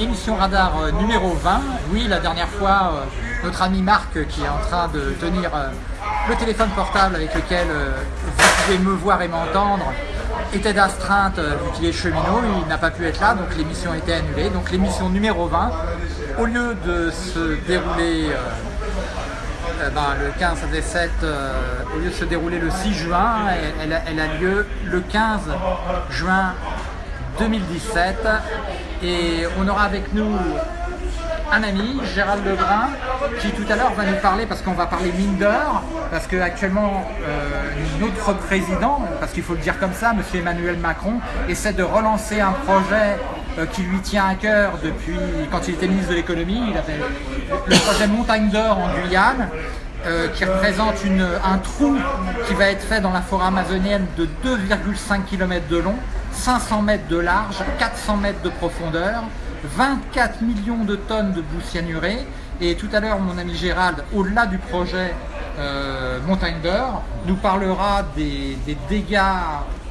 émission radar euh, numéro 20. Oui, la dernière fois, euh, notre ami Marc, qui est en train de tenir euh, le téléphone portable avec lequel vous pouvez me voir et m'entendre, était d'astreinte vu qu'il est cheminot, il n'a pas pu être là, donc l'émission était annulée. Donc l'émission numéro 20, au lieu de se dérouler ben, le 15 à 7, au lieu de se dérouler le 6 juin, elle, a lieu le 15 juin 2017 et on aura avec nous un ami, Gérald Lebrun, qui tout à l'heure va nous parler, parce qu'on va parler mine d'or, parce qu'actuellement euh, notre président, parce qu'il faut le dire comme ça, M. Emmanuel Macron, essaie de relancer un projet euh, qui lui tient à cœur depuis quand il était ministre de l'économie, il avait le projet Montagne d'or en Guyane, euh, qui représente un trou qui va être fait dans la forêt amazonienne de 2,5 km de long, 500 mètres de large, 400 mètres de profondeur, 24 millions de tonnes de boue cyanurée. Et tout à l'heure, mon ami Gérald, au-delà du projet euh, Montagne d'Or, nous parlera des, dégâts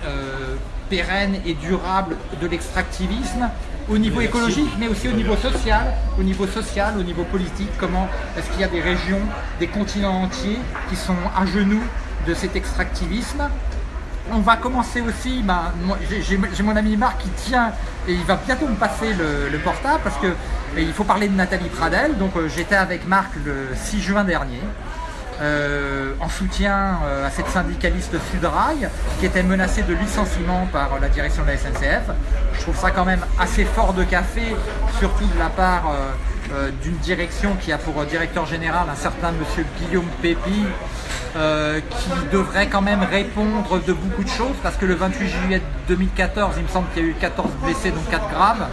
euh, pérennes et durables de l'extractivisme au niveau écologique, mais aussi au niveau social, au niveau social, au niveau politique, comment est-ce qu'il y a des régions, des continents entiers qui sont à genoux de cet extractivisme. On va commencer aussi, ben, j'ai mon ami Marc qui tient, et il va bientôt me passer le, portable, parce qu'il faut parler de Nathalie Pradel, donc euh, j'étais avec Marc le 6 juin dernier, euh, en soutien euh, à cette syndicaliste Sudrail qui était menacée de licenciement par la direction de la SNCF. Je trouve ça quand même assez fort de café, surtout de la part euh, d'une direction qui a pour directeur général un certain monsieur Guillaume Pépi, qui devrait quand même répondre de beaucoup de choses parce que le 28 juillet 2014, il me semble qu'il y a eu 14 blessés, dont 4 graves.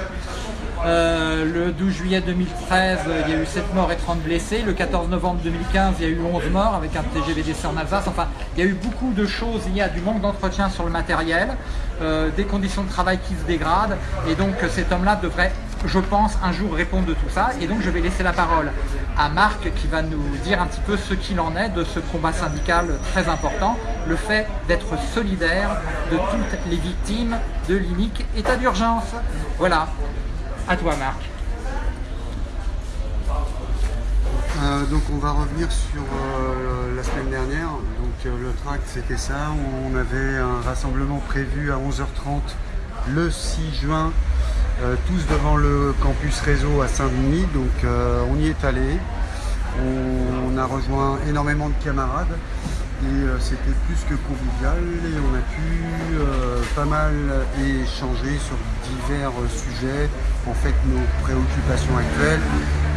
Euh, le 12 juillet 2013, il y a eu 7 morts et 30 blessés. Le 14 novembre 2015, il y a eu 11 morts avec un TGVDC en Alsace. Enfin, il y a eu beaucoup de choses. Il y a du manque d'entretien sur le matériel, euh, des conditions de travail qui se dégradent. Et donc, cet homme-là devrait, je pense, un jour répondre de tout ça. Et donc, je vais laisser la parole à Marc qui va nous dire un petit peu ce qu'il en est de ce combat syndical très important. Le fait d'être solidaire de toutes les victimes de l'inique état d'urgence. Voilà. À toi Marc. Euh, donc on va revenir sur euh, la semaine dernière. Donc euh, le tract c'était ça, on avait un rassemblement prévu à 11h30 le 6 juin, tous devant le campus réseau à Saint-Denis. Donc on y est allé. on, a rejoint énormément de camarades et c'était plus que convivial et on a pu pas mal échanger sur divers sujets, en fait nos préoccupations actuelles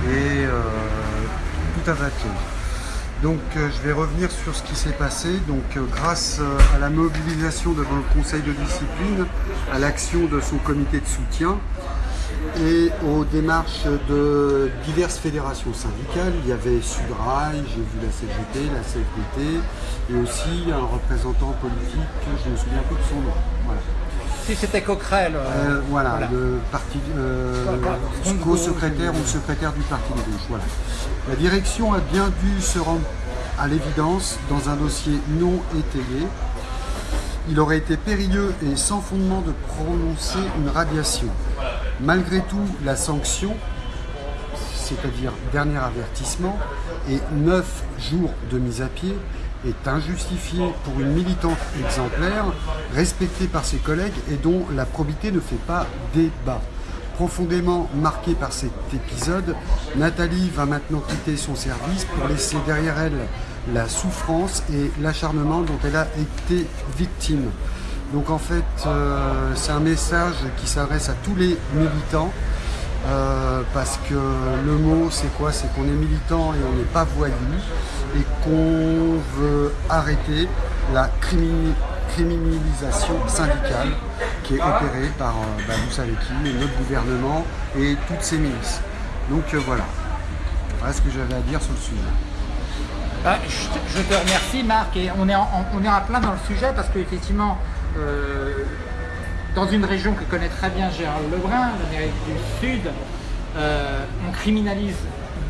et euh, tout un tas de choses. Donc je vais revenir sur ce qui s'est passé. Donc grâce à la mobilisation devant le conseil de discipline, à l'action de son comité de soutien, et aux démarches de diverses fédérations syndicales. Il y avait Sudrail, j'ai vu la CGT, la CFDT et aussi un représentant politique, je ne me souviens plus de son nom. Voilà. Si c'était Coquerel. Euh, euh, voilà, le parti euh, co-secrétaire ou secrétaire du parti de gauche. Voilà. La direction a bien dû se rendre à l'évidence dans un dossier non étayé. Il aurait été périlleux et sans fondement de prononcer une radiation. Malgré tout, la sanction, c'est-à-dire dernier avertissement, et 9 jours de mise à pied, est injustifiée pour une militante exemplaire, respectée par ses collègues et dont la probité ne fait pas débat. Profondément marquée par cet épisode, Nathalie va maintenant quitter son service pour laisser derrière elle la souffrance et l'acharnement dont elle a été victime. Donc en fait, euh, c'est un message qui s'adresse à tous les militants, euh, parce que le mot c'est quoi? C'est qu'on est militant et on n'est pas voyou, et qu'on veut arrêter la criminalisation syndicale qui est opérée par, euh, bah, vous savez qui, notre gouvernement et toutes ces milices. Donc voilà, voilà ce que j'avais à dire sur le sujet. Bah, je, te remercie Marc et on est, en, on est en plein dans le sujet parce qu'effectivement euh, dans une région que connaît très bien Gérald Lebrun, l'Amérique du Sud, euh, on criminalise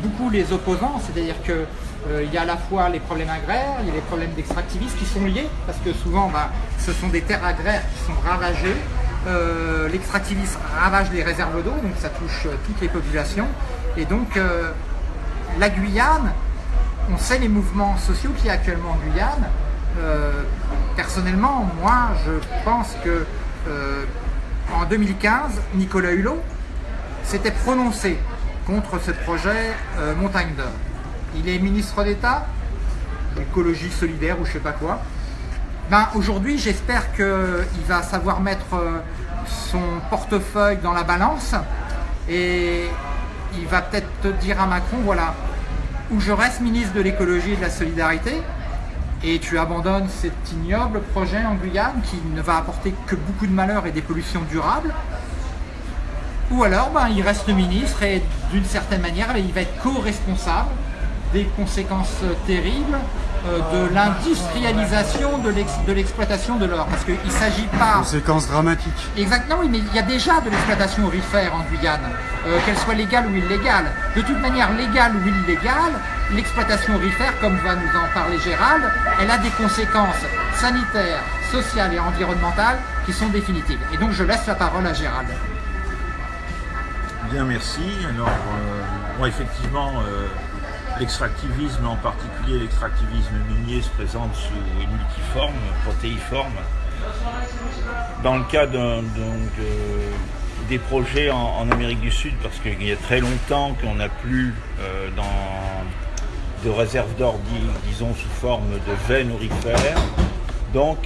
beaucoup les opposants, c'est-à-dire qu'il euh, y a à la fois les problèmes agraires, il y a les problèmes d'extractivisme qui sont liés, parce que souvent bah, ce sont des terres agraires qui sont ravagées, l'extractivisme ravage les réserves d'eau, donc ça touche toutes les populations. Et donc la Guyane, on sait les mouvements sociaux qu'il y a actuellement en Guyane. personnellement, moi, je pense que en 2015, Nicolas Hulot s'était prononcé contre ce projet euh, Montagne d'Or. Il est ministre d'État, écologie solidaire ou je sais pas quoi. Ben, Aujourd'hui, j'espère qu'il va savoir mettre euh, son portefeuille dans la balance et il va peut-être dire à Macron, voilà, où je reste ministre de l'écologie et de la solidarité, et tu abandonnes cet ignoble projet en Guyane qui ne va apporter que beaucoup de malheur et des pollutions durables, ou alors ben, il reste ministre et d'une certaine manière il va être co-responsable des conséquences terribles de l'industrialisation de l'exploitation de l'or. Parce qu'il ne s'agit pas... Conséquences dramatiques. Exactement, mais il y a déjà de l'exploitation aurifère en Guyane, euh, qu'elle soit légale ou illégale. De toute manière, légale ou illégale, l'exploitation aurifère, comme va nous en parler Gérald, elle a des conséquences sanitaires, sociales et environnementales qui sont définitives. Et donc je laisse la parole à Gérald. Bien, merci. Alors, euh, effectivement, L'extractivisme, en particulier l'extractivisme minier, se présente sous une multiforme, protéiforme. Dans le cas des projets en, Amérique du Sud, parce qu'il y a très longtemps qu'on n'a plus euh, de réserves d'or, disons, sous forme de veines aurifères. Donc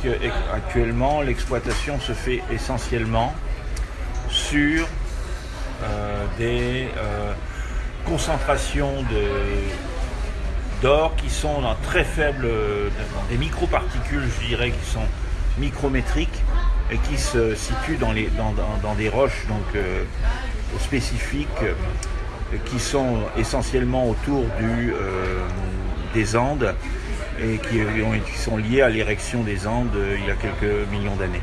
actuellement, l'exploitation se fait essentiellement sur euh, des euh, concentrations d'or qui sont dans très faibles, des microparticules, je dirais, qui sont micrométriques et qui se situent dans, dans, des roches donc, euh, spécifiques euh, qui sont essentiellement autour euh, des Andes et qui sont liées à l'érection des Andes il y a quelques millions d'années.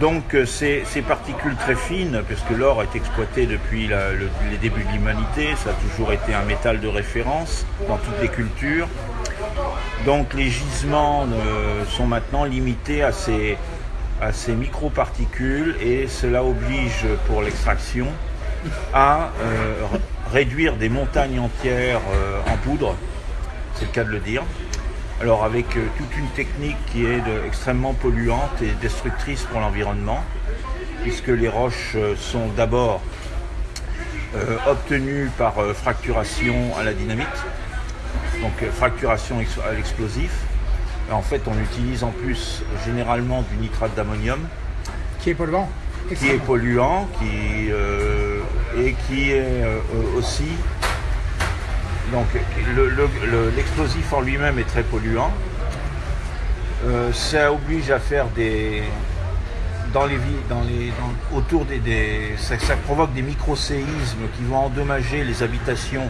Donc euh, ces, particules très fines, puisque l'or est exploité depuis les débuts de l'humanité, ça a toujours été un métal de référence dans toutes les cultures. Donc les gisements euh, sont maintenant limités à ces, à ces microparticules et cela oblige pour l'extraction à euh, réduire des montagnes entières en poudre, c'est le cas de le dire, alors avec euh, toute une technique qui est extrêmement polluante et destructrice pour l'environnement, puisque les roches euh, sont d'abord euh, obtenues par fracturation à la dynamite, donc fracturation à l'explosif. En fait, on utilise en plus généralement du nitrate d'ammonium. Qui est polluant Qui est polluant, qui, et qui est aussi donc l'explosif en lui-même est très polluant. Euh, ça oblige à faire des... Dans les, dans les, autour des, ça, provoque des micro-séismes qui vont endommager les habitations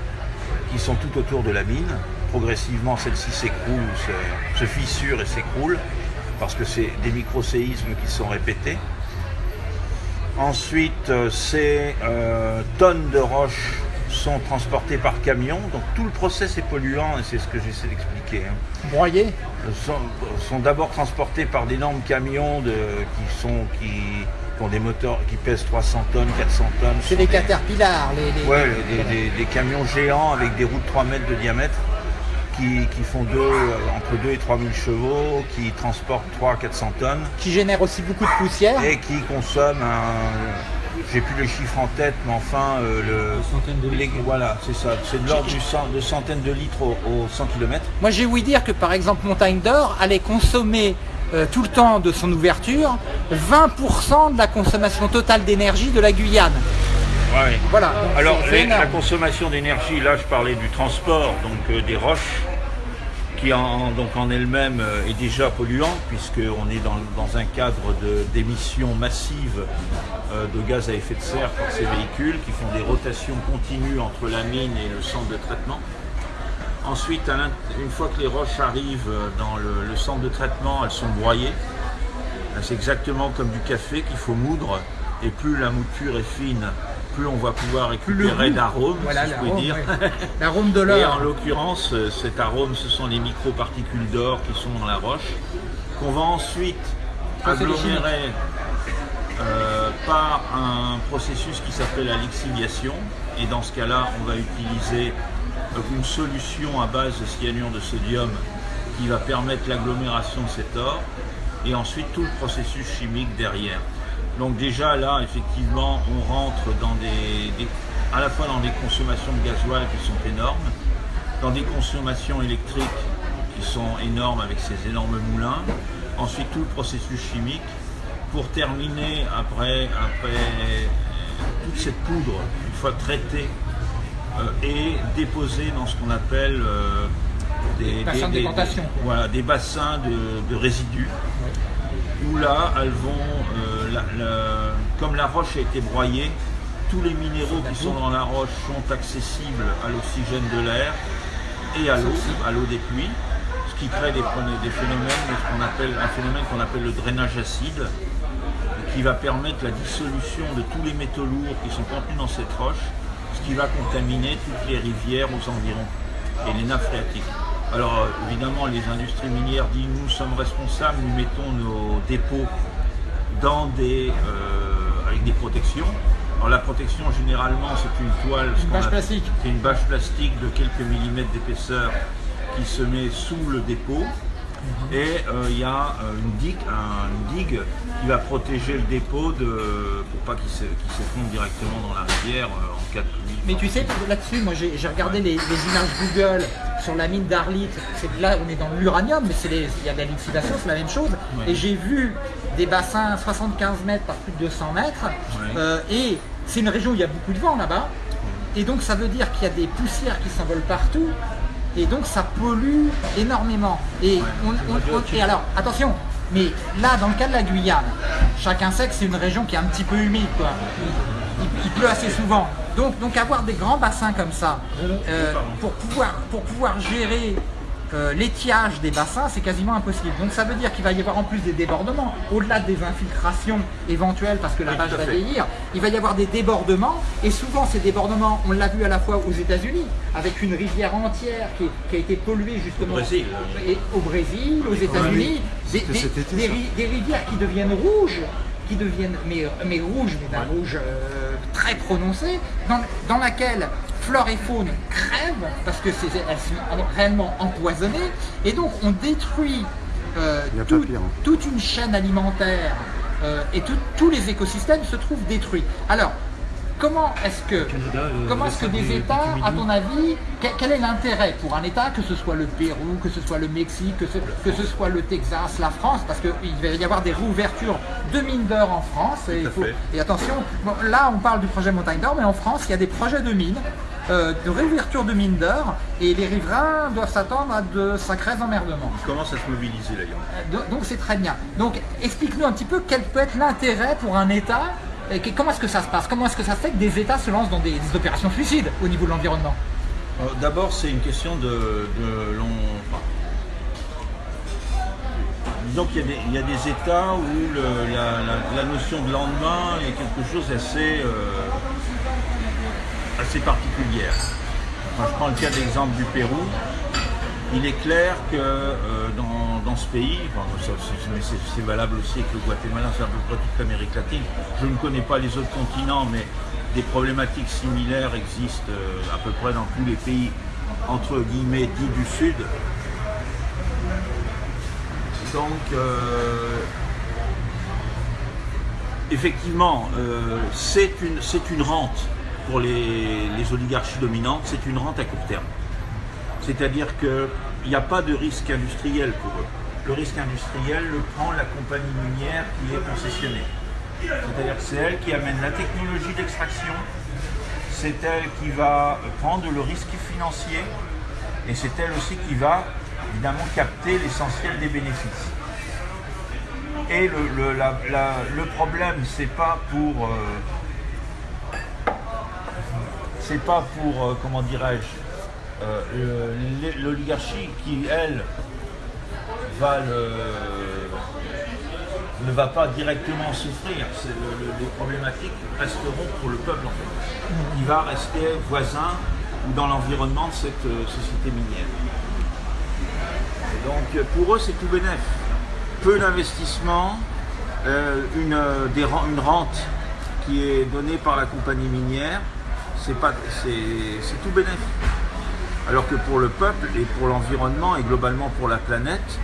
qui sont tout autour de la mine. Progressivement, celle-ci s'écroule, se, fissure et s'écroule parce que c'est des micro-séismes qui sont répétés. Ensuite, euh, ces euh, tonnes de roches sont transportés par camion, donc tout le process est polluant et c'est ce que j'essaie d'expliquer. Hein. Broyés Sont, sont d'abord transportés par d'énormes camions de, qui, sont, qui, ont des moteurs qui pèsent 300 tonnes, 400 tonnes. C'est des caterpillars les, Ouais, des, camions géants avec des roues de 3 mètres de diamètre. Qui, font deux, entre 2 et 3 000 chevaux, qui transportent 3 400 tonnes. Qui génèrent aussi beaucoup de poussière. Et qui consomment un, j'ai plus le chiffre en tête, mais enfin, euh, le, de litres. voilà, c'est ça. C'est de l'ordre de centaines de litres au, 100 km. Moi, j'ai ouï dire que, par exemple, Montagne d'Or allait consommer euh, tout le temps de son ouverture 20% de la consommation totale d'énergie de la Guyane. Ouais. Voilà. Alors, la consommation d'énergie, là, je parlais du transport, donc euh, des roches qui en, donc en elle-même euh, est déjà polluant puisqu'on est dans, un cadre d'émissions massives euh, de gaz à effet de serre par ces véhicules qui font des rotations continues entre la mine et le centre de traitement. Ensuite, une fois que les roches arrivent dans le, centre de traitement, elles sont broyées. C'est exactement comme du café qu'il faut moudre et plus la mouture est fine, plus on va pouvoir récupérer d'arômes, si je dire. L'arôme de l'or. Et en l'occurrence, euh, cet arôme, ce sont les microparticules d'or qui sont dans la roche, qu'on va ensuite agglomérer euh, par un processus qui s'appelle la lixiviation. Et dans ce cas-là, on va utiliser une solution à base de cyanure de sodium qui va permettre l'agglomération de cet or et ensuite tout le processus chimique derrière. Donc déjà là, effectivement, on rentre dans des, à la fois dans des consommations de gasoil qui sont énormes, dans des consommations électriques qui sont énormes avec ces énormes moulins, ensuite tout le processus chimique, pour terminer après, après toute cette poudre, une fois traitée euh, et déposée dans ce qu'on appelle euh, des, bassins de voilà, des bassins de, résidus. Où là, elles vont, euh, comme la roche a été broyée, tous les minéraux qui sont dans la roche sont accessibles à l'oxygène de l'air et à l'eau, à l'eau des pluies, ce qui crée des, des phénomènes, qu'on appelle, un phénomène qu'on appelle le drainage acide, qui va permettre la dissolution de tous les métaux lourds qui sont contenus dans cette roche, ce qui va contaminer toutes les rivières aux environs et les nappes phréatiques. Alors euh, évidemment, les industries minières disent nous sommes responsables, nous mettons nos dépôts dans des, euh, avec des protections. Alors la protection généralement c'est une toile, une bâche plastique. Une bâche plastique de quelques millimètres d'épaisseur qui se met sous le dépôt. Mhm. Et euh, il y a une digue, un, digue qui va protéger le dépôt de, pour pas qu'il s'effondre directement dans la rivière en cas de pluie. Mais tu sais, là-dessus, moi j'ai regardé les, images Google sur la mine d'Arlit, là on est dans l'uranium, mais il y a de la liquidation, c'est la même chose. Et j'ai vu des bassins 75 mètres par plus de 200 mètres, euh, et c'est une région où il y a beaucoup de vent là-bas, et donc ça veut dire qu'il y a des poussières qui s'envolent partout, et donc ça pollue énormément. Et, on, et alors, attention, mais là, dans le cas de la Guyane, chacun sait que c'est une région qui est un petit peu humide, quoi. il pleut assez souvent. Donc, donc avoir des grands bassins comme ça, euh, pour, pouvoir, pour pouvoir gérer euh, l'étiage des bassins, c'est quasiment impossible. Donc ça veut dire qu'il va y avoir en plus des débordements, au-delà des infiltrations éventuelles parce que la vache va vieillir, il va y avoir des débordements, et souvent ces débordements, on l'a vu à la fois aux États-Unis, avec une rivière entière qui, a été polluée justement au Brésil, aux États-Unis, des, rivières qui deviennent rouges, qui deviennent mais, mais rouges, mais d'un rouge euh, très prononcé, dans, laquelle flore et faune crèvent parce que elles sont réellement empoisonnées et donc on détruit euh, hein. toute une chaîne alimentaire euh, et tous les écosystèmes se trouvent détruits. Alors, comment est-ce que, euh, comment est-ce que des États, à ton avis, quel, est l'intérêt pour un État, que ce soit le Pérou, que ce soit le Mexique, que ce, que ce soit le Texas, la France, parce qu'il va y avoir des réouvertures de mines d'or en France. Et, et attention, là on parle du projet Montagne d'Or, mais en France il y a des projets de mines, euh, de réouverture de mines d'or, et les riverains doivent s'attendre à de sacrés emmerdements. Ils commencent à se mobiliser d'ailleurs. Euh, donc c'est très bien. Donc explique-nous un petit peu quel peut être l'intérêt pour un État comment est-ce que ça se passe? Comment est-ce que ça se fait que des États se lancent dans des, opérations suicides au niveau de l'environnement? Euh, D'abord, c'est une question de, long... disons qu'il y, a des États où la, notion de lendemain est quelque chose d'assez euh, assez particulière. je prends le cas d'exemple du Pérou. Il est clair que euh, dans, ce pays, c'est valable aussi avec le Guatemala, c'est à peu près toute l'Amérique latine. Je ne connais pas les autres continents, mais des problématiques similaires existent euh, à peu près dans tous les pays, entre guillemets, dits du Sud. Donc, euh, effectivement, c'est une, une, rente pour les oligarchies dominantes, c'est une rente à court terme. C'est-à-dire qu'il n'y a pas de risque industriel pour eux. Le risque industriel le prend la compagnie minière qui est concessionnée. C'est-à-dire que c'est elle qui amène la technologie d'extraction, c'est elle qui va prendre le risque financier et c'est elle aussi qui va évidemment capter l'essentiel des bénéfices. Et le, problème, c'est pas pour. Euh, c'est pas pour, euh, comment dirais-je, euh, l'oligarchie qui, elle, va ne va pas directement souffrir. les problématiques resteront pour le peuple en fait. Il va rester voisin ou dans l'environnement de cette euh, société minière. donc pour eux c'est tout bénéf. Peu d'investissement, euh, une, une rente qui est donnée par la compagnie minière, c'est tout bénéfique. Alors que pour le peuple et pour l'environnement et globalement pour la planète,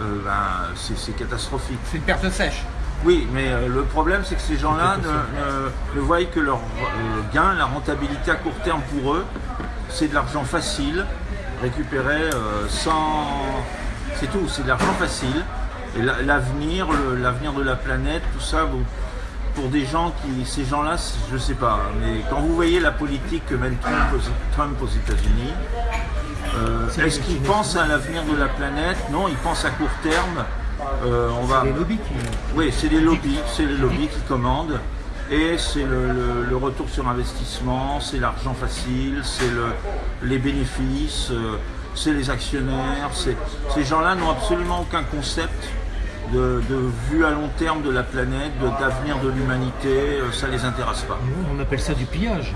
euh, ben, c'est catastrophique. C'est une perte sèche. Oui, mais euh, le problème, c'est que ces gens-là ne, ne- ne voient que leur euh, gain, la rentabilité à court terme pour eux, c'est de l'argent facile, récupéré euh, sans... C'est tout, c'est de l'argent facile. Et la- l'avenir, l'avenir de la planète, tout ça, vous- pour des gens qui... Ces gens-là, je sais pas, mais quand vous voyez la politique que mène Trump aux, Trump aux États-Unis, euh, est-ce qu'ils pensent à l'avenir de la planète? Non, ils pensent à court terme. Euh, on va... Les lobbies qui. Oui, c'est les lobbies, c'est les lobbies qui commandent. Et c'est le, le- le retour sur investissement, c'est l'argent facile, c'est le- les bénéfices, euh, c'est les actionnaires. Ces gens-là n'ont absolument aucun concept de, de vue à long terme de la planète, de- d'avenir de l'humanité, euh, ça les intéresse pas. On appelle ça du pillage.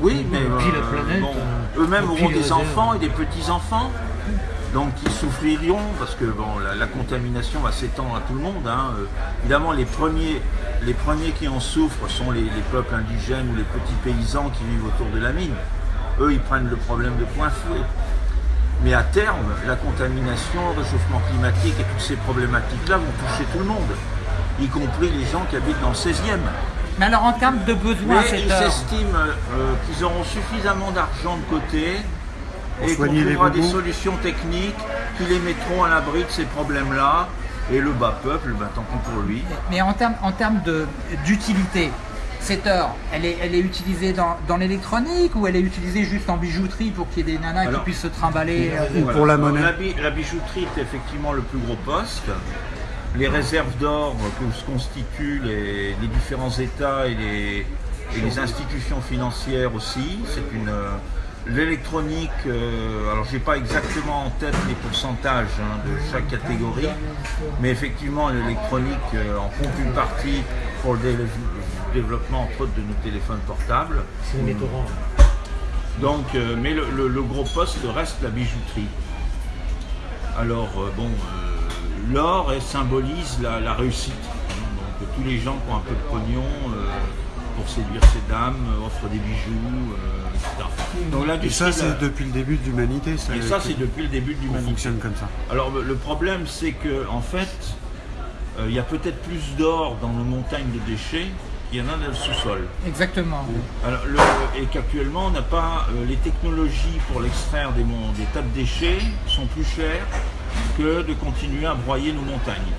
Oui, mais On euh, planète, bon, euh, eux-mêmes auront des réserves. enfants et des petits-enfants. Donc ils souffriront parce que bon, la, la contamination va s'étendre à tout le monde. hein. Euh, évidemment, les premiers, les premiers qui en souffrent sont les, les peuples indigènes ou les petits paysans qui vivent autour de la mine. Eux, ils prennent le problème de point fouet. Mais à terme, la contamination, le réchauffement climatique et toutes ces problématiques-là vont toucher tout le monde, y compris les gens qui habitent dans le 16e. Mais alors en termes de besoins Mais ils heure, s'estiment euh, qu'ils auront suffisamment d'argent de côté Pour et qu'on trouvera des solutions techniques qui les mettront à l'abri de ces problèmes-là. Et le bas peuple, ben, tant pis pour lui. mais en termes, en termes de- d'utilité, cette heure, elle est, elle est utilisée dans, dans l'électronique ou elle est utilisée juste en bijouterie pour qu'il y ait des nanas Alors- qui puissent se trimballer euh, Ou pour la monnaie. La, bi- la bijouterie est effectivement le plus gros poste. Les réserves d'or que se constituent les, les différents États et les, et les institutions financières aussi. C'est une euh, l'électronique. euh, alors j'ai pas exactement en tête les pourcentages hein, de chaque catégorie, mais effectivement l'électronique euh, en compte une partie pour le dé- développement entre autres de nos téléphones portables. C'est les métaux Donc, euh, mais le, le- le gros poste reste la bijouterie. Alors, euh, bon, euh, l'or symbolise la, la réussite. Donc, tous les gens qui ont un peu de pognon euh, pour séduire ces dames offrent des bijoux, euh, etc. Donc, Et l'industrie. ça, c'est depuis le début de l'humanité. et ça, c'est depuis le début de l'humanité. fonctionne comme ça. Alors le problème c'est que en fait, euh, il y a peut-être plus d'or dans nos montagnes de déchets qu'il y en a dans le sous-sol. Exactement. Alors, le- et qu'actuellement, on n'a pas euh, les technologies pour l'extraire des, tas de déchets sont plus chères que de continuer à broyer nos montagnes.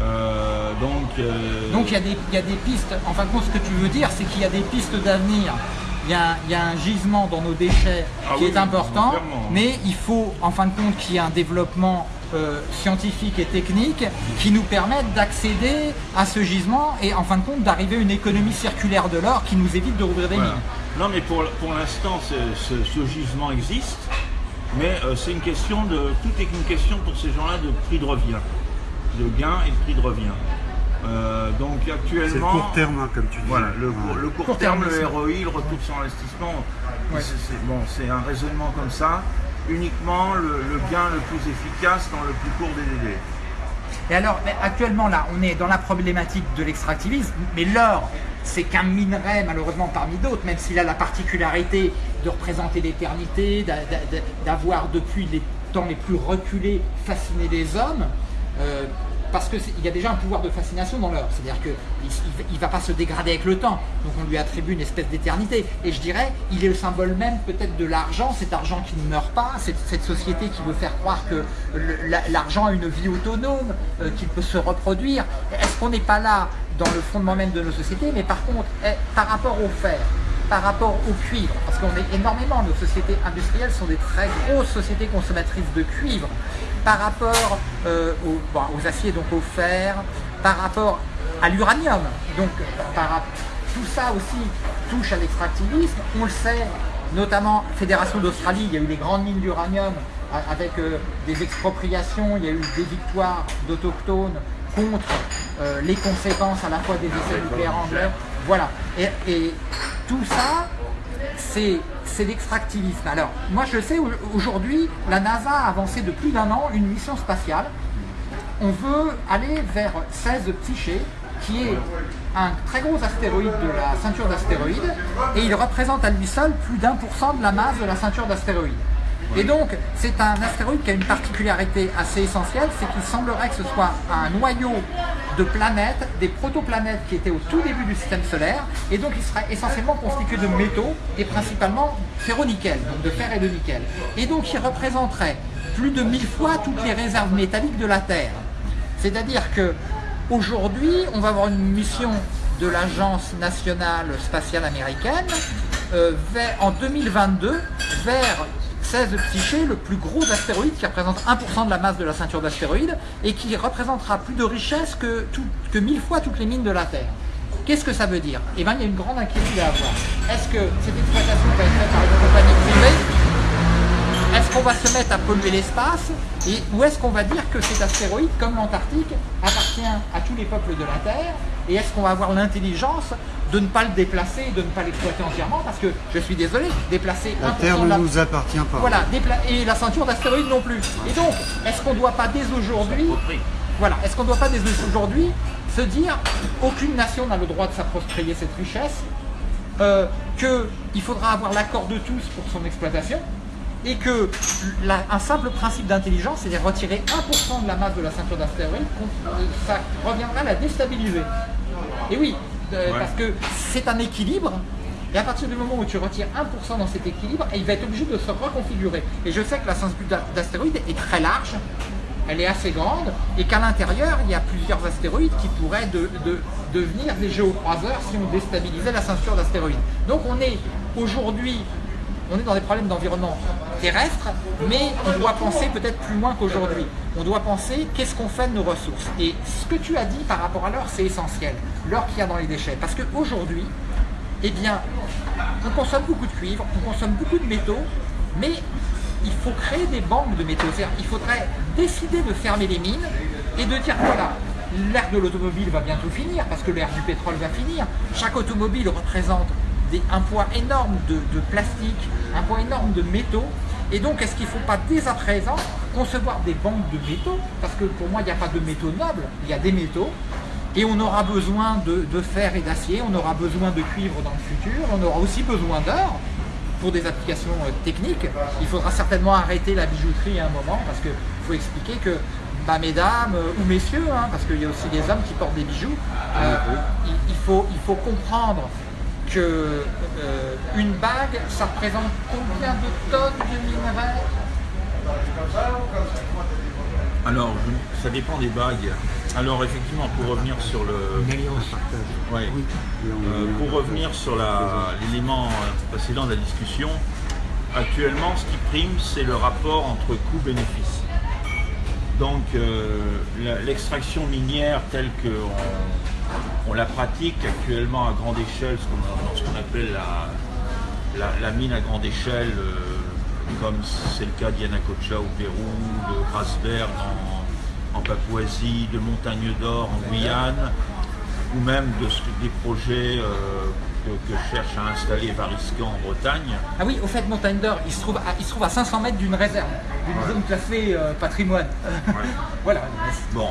Euh, donc, euh, Donc il y, a des, il y a des pistes, en fin de compte ce que tu veux dire c'est qu'il y a des pistes d'avenir. Il y, a, il y a un gisement dans nos déchets Ah qui oui, est important, clairement. mais il faut en fin de compte qu'il y ait un développement euh, scientifique et technique qui nous permette d'accéder à ce gisement et en fin de compte d'arriver à une économie circulaire de l'or qui nous évite de rouvrir des voilà. mines. Non, mais pour, pour l'instant, ce, ce- ce gisement existe, mais euh, c'est une question de, tout est une question pour ces gens-là de prix de revient, de gain et de prix de revient. Euh, donc C'est le actuellement, court terme, hein, comme tu dis. Voilà, le, court- le court, Court terme, le. ROI, le retour sur investissement, Ouais. c'est, c'est- bon, c'est un raisonnement comme ça. Uniquement le, le gain le plus efficace dans le plus court des délais. Et alors, actuellement, là, on est dans la problématique de l'extractivisme, mais l'or, c'est qu'un minerai, malheureusement, parmi d'autres, même s'il a la particularité de représenter l'éternité, d'a- d'a- d'avoir, depuis les temps les plus reculés, fasciné les hommes. euh, parce qu'il y a déjà un pouvoir de fascination dans l'or, c'est-à-dire qu'il ne va pas se dégrader avec le temps, donc on lui attribue une espèce d'éternité. Et je dirais, il est le symbole même peut-être de l'argent, cet argent qui ne meurt pas, cette, société qui veut faire croire que l'argent a une vie autonome, euh, qu'il peut se reproduire. Est-ce qu'on n'est pas là dans le fondement même de nos sociétés? Mais par contre, eh, par rapport au fer, par rapport au cuivre, parce qu'on est énormément, nos sociétés industrielles sont des très grosses sociétés consommatrices de cuivre, par rapport euh, aux, bon, aux aciers, donc au fer, par rapport à l'uranium, donc par, tout ça aussi touche à l'extractivisme, on le sait, notamment Fédération d'Australie, il y a eu les grandes mines d'uranium avec euh, des expropriations, il y a eu des victoires d'autochtones contre euh, les conséquences à la fois des essais nucléaires anglais. Voilà. Et, et tout ça, c'est l'extractivisme. Alors, moi je sais, au- aujourd'hui, la NASA a avancé de plus d'un an une mission spatiale on veut aller vers 16 Psyché, qui est un très gros astéroïde de la ceinture d'astéroïdes, et il représente à lui seul plus d'un pour cent de la masse de la ceinture d'astéroïdes. Et donc, c'est un astéroïde qui a une particularité assez essentielle, c'est qu'il semblerait que ce soit un noyau de planètes, des protoplanètes qui étaient au tout début du système solaire, et donc il serait essentiellement constitué de métaux, et principalement ferro-nickel, donc de fer et de nickel. Et donc il représenterait plus de mille fois toutes les réserves métalliques de la Terre. C'est-à-dire que aujourd'hui, on va avoir une mission de l'Agence nationale spatiale américaine euh, en 2022 vers 16 Psyché, le plus gros astéroïde qui représente 1% de la masse de la ceinture d'astéroïdes et qui représentera plus de richesse que, tout- que mille fois toutes les mines de la Terre. Qu'est-ce que ça veut dire? Eh bien, il y a une grande inquiétude à avoir. Est-ce que cette exploitation va être faite par une compagnie privée? Est-ce qu'on va se mettre à polluer l'espace? Ou est-ce qu'on va dire que cet astéroïde, comme l'Antarctique, appartient à tous les peuples de la Terre? Et est-ce qu'on va avoir l'intelligence de ne pas le déplacer et de ne pas l'exploiter entièrement parce que, je suis désolé, déplacer La 1% Terre ne la... nous appartient pas. Voilà, dépla- et la ceinture d'astéroïdes non plus. Et donc, est-ce qu'on ne doit pas dès aujourd'hui voilà, est-ce qu'on ne doit pas dès aujourd'hui se dire aucune nation n'a le droit de s'approprier cette richesse, euh, qu'il faudra avoir l'accord de tous pour son exploitation, et que la- un simple principe d'intelligence, c'est-à-dire retirer 1% de la masse de la ceinture d'astéroïdes, qu'on- euh, ça reviendra à la déstabiliser. Et oui, euh, Ouais. parce que c'est un équilibre, et à partir du moment où tu retires 1% dans cet équilibre, il va être obligé de se reconfigurer. Et je sais que la ceinture d'a- d'astéroïdes est très large, elle est assez grande, et qu'à l'intérieur, il y a plusieurs astéroïdes qui pourraient de- de- devenir des géocroiseurs si on déstabilisait la ceinture d'astéroïdes. Donc on est aujourd'hui, on est dans des problèmes d'environnement terrestre, mais on doit penser peut-être plus loin qu'aujourd'hui. On doit penser qu'est-ce qu'on fait de nos ressources. Et ce que tu as dit par rapport à l'or, c'est essentiel, l'or qu'il y a dans les déchets. Parce qu'aujourd'hui, eh bien, on consomme beaucoup de cuivre, on consomme beaucoup de métaux, mais il faut créer des banques de métaux. Il faudrait décider de fermer les mines et de dire voilà, l'ère de l'automobile va bientôt finir parce que l'ère du pétrole va finir. Chaque automobile représente des- un poids énorme de, de plastique, un poids énorme de métaux. Et donc, est-ce qu'il ne faut pas dès à présent concevoir des banques de métaux? Parce que pour moi, il n'y a pas de métaux nobles, il y a des métaux. Et on aura besoin de, de fer et d'acier, on aura besoin de cuivre dans le futur, on aura aussi besoin d'or pour des applications euh, techniques. Il faudra certainement arrêter la bijouterie à un moment parce qu'il faut expliquer que, bah, mesdames euh, ou messieurs, hein, parce qu'il y a aussi des hommes qui portent des bijoux, euh, il, il faut, il faut comprendre que euh, une bague, ça représente combien de tonnes de minerais? Alors, je- ça dépend des bagues. Alors, effectivement, pour revenir sur le. Une alliance. Ouais. Euh, pour revenir sur la- l'élément euh, précédent de la discussion, actuellement, ce qui prime, c'est le rapport entre coût-bénéfice. Donc, euh, l'extraction minière telle qu'on on la pratique actuellement à grande échelle, ce qu'on- dans ce qu'on appelle la, la- la mine à grande échelle, euh, comme c'est le cas d'Yanacocha au Pérou, de Grasberg en, en Papouasie, de Montagne d'Or en Guyane, ou même de des projets euh, que, que cherche à installer Variscan en Bretagne. Ah oui, au fait, Montagne d'Or, il, se trouve à- il se trouve à 500 mètres d'une réserve, d'une zone classée euh, patrimoine. voilà. Bon,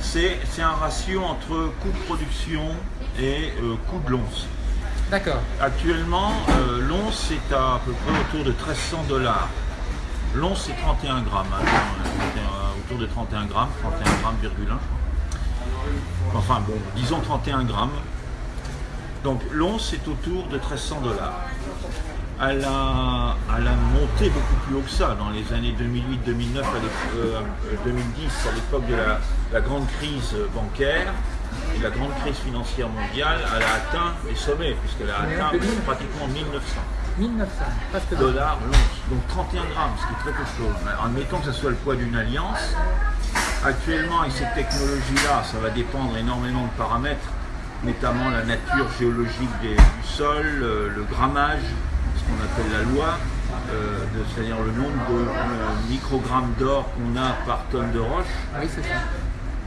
c'est un ratio entre coût de production et euh, coût de l'once. D'accord. Actuellement, euh, l'once est à, à peu près autour de 1300 dollars. L'once c'est 31 grammes, hein, euh, autour de 31 grammes, 31 grammes, virgule 1, je crois. Enfin bon, disons 31 grammes. Donc l'once est autour de 1300 dollars. Elle a, elle a monté beaucoup plus haut que ça dans les années 2008, 2009, à l'ép- euh, 2010, à l'époque de la, la grande crise bancaire et la grande crise financière mondiale. Elle a atteint les sommets, puisqu'elle a atteint pratiquement 1900 1900, presque deux. dollars l'once. Donc 31 grammes, ce qui est très peu de chose. Admettons que ce soit le poids d'une alliance. Actuellement, avec cette technologie-là, ça va dépendre énormément de paramètres, notamment la nature géologique des- du sol, euh, le grammage, qu'on appelle la loi, euh, c'est-à-dire le nombre de euh, microgrammes d'or qu'on a par tonne de roche. Oui, c'est ça.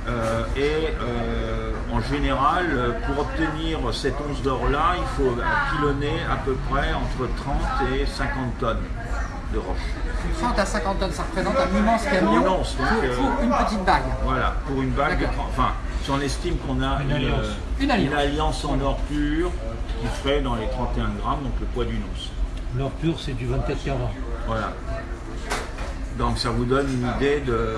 Euh, et euh, en général, euh, pour obtenir cette once d'or-là, il faut pilonner à peu près entre 30 et 50 tonnes. de roche. 30 à 50 tonnes, ça représente un immense camion Immense, donc, pour, euh, pour une petite bague. Voilà, pour une bague, de D'accord. 30 enfin, si on estime qu'on a une, alliance. euh, Une alliance. en or pur qui ferait dans les 31 grammes, donc le poids d'une once. L'or pur, c'est du 24 carats. Voilà. Donc ça vous donne une idée de.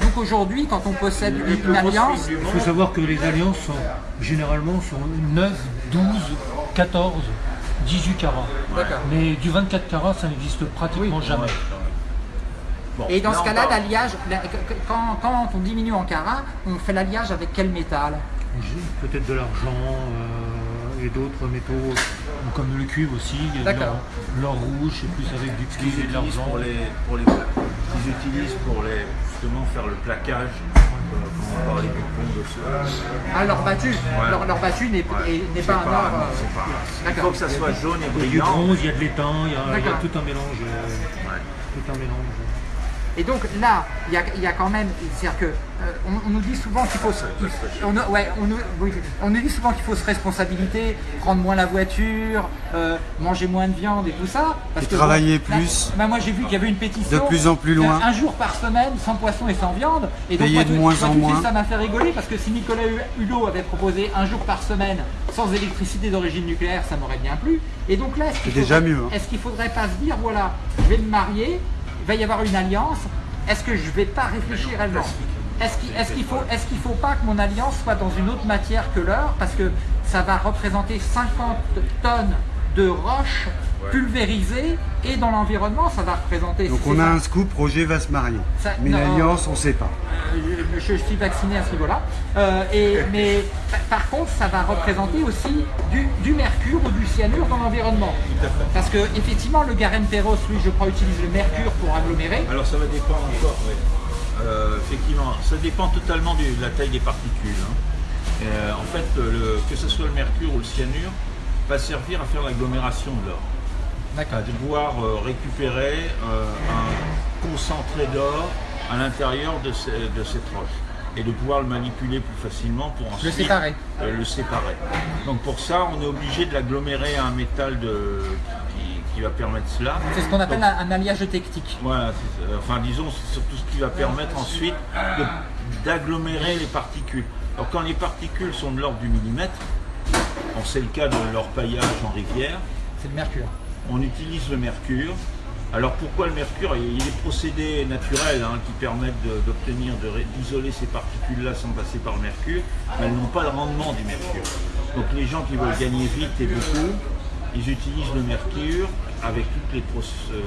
Donc aujourd'hui, quand on possède une alliance, Il faut savoir que les alliances sont généralement sur 9, 12, 14, 18 carats. D'accord. Mais du 24 carats, ça n'existe pratiquement jamais. Bon, Et dans ce cas-là, l'alliage, la- quand, quand on diminue en carats, on fait l'alliage avec quel métal? Peut-être de l'argent euh, et d'autres métaux, comme le cuivre aussi. il y a de D'accord. l'or- rouge, c'est plus avec du cuivre et de utilisent l'argent. pour les, pour les, qu'ils utilisent pour les, justement faire le plaquage, quand on parlait du pont de ce. Ah, l'or battu. Ouais. L'or battu n'est Ouais, pas un or. non, euh, Il faut que ça soit jaune et Il y a du brillant. bronze, il y a de l'étang, il y a, il y a tout un mélange. euh, Ouais. tout un mélange. Et donc là, il y a, il y a quand même, c'est-à-dire que euh, on, on nous dit souvent qu'il faut, se- on, ouais, on, nous, oui, on nous dit souvent qu'il faut se responsabiliser, prendre moins la voiture, euh, manger moins de viande et tout ça. Parce Et que travailler plus. bah, moi j'ai vu qu'il y avait une pétition. De plus en plus loin. Un jour par semaine, sans poisson et sans viande. Et donc, moi, de moins moi, en moins. Ça m'a fait rigoler parce que si Nicolas Hulot avait proposé un jour par semaine sans électricité d'origine nucléaire, ça m'aurait bien plu. Et donc là, est-ce qu'il faudrait- mieux, hein. Faudrait pas se dire, voilà, je vais me marier, va y avoir une alliance, est-ce que je vais pas réfléchir réellement Est-ce qu'il est-ce qu'il faut, est faut pas que mon alliance soit dans une autre matière que l'or Parce que ça va représenter 50 tonnes de roches pulvérisées et dans l'environnement, ça va représenter. Donc on a ça. un scoop, Roger va se marier. Ça- Mais l'alliance, on ne sait pas. Euh, je, je suis vacciné à ce niveau-là. Euh, et, mais pa- par contre, ça va représenter aussi du, du mercure ou du cyanure dans l'environnement. Parce que effectivement, le Garen Perros, lui, je crois, utilise le mercure pour agglomérer. Alors ça va dépendre encore, oui. Euh, effectivement, ça dépend totalement de la taille des particules. hein. Euh, en fait, le- que ce soit le mercure ou le cyanure, va servir à faire l'agglomération de l'or. À pouvoir euh, récupérer euh, un concentré d'or à l'intérieur de, ces- de cette roche et de pouvoir le manipuler plus facilement pour ensuite séparer. euh, le séparer. Donc pour ça, on est obligé de l'agglomérer à un métal de, qui, qui va permettre cela. C'est ce qu'on appelle Donc, un, un alliage technique. voilà, enfin disons, c'est surtout ce qui va permettre ensuite de- d'agglomérer les particules. Alors quand les particules sont de l'ordre du millimètre, bon, c'est le cas de leur paillage en rivière, C'est le mercure. On utilise le mercure. Alors pourquoi le mercure Il y a des procédés naturels hein, qui permettent de- d'obtenir, de d'isoler ces particules-là sans passer par le mercure, mais elles n'ont pas le rendement du mercure. Donc les gens qui veulent gagner vite et beaucoup, ils utilisent le mercure avec toutes les, proc- euh,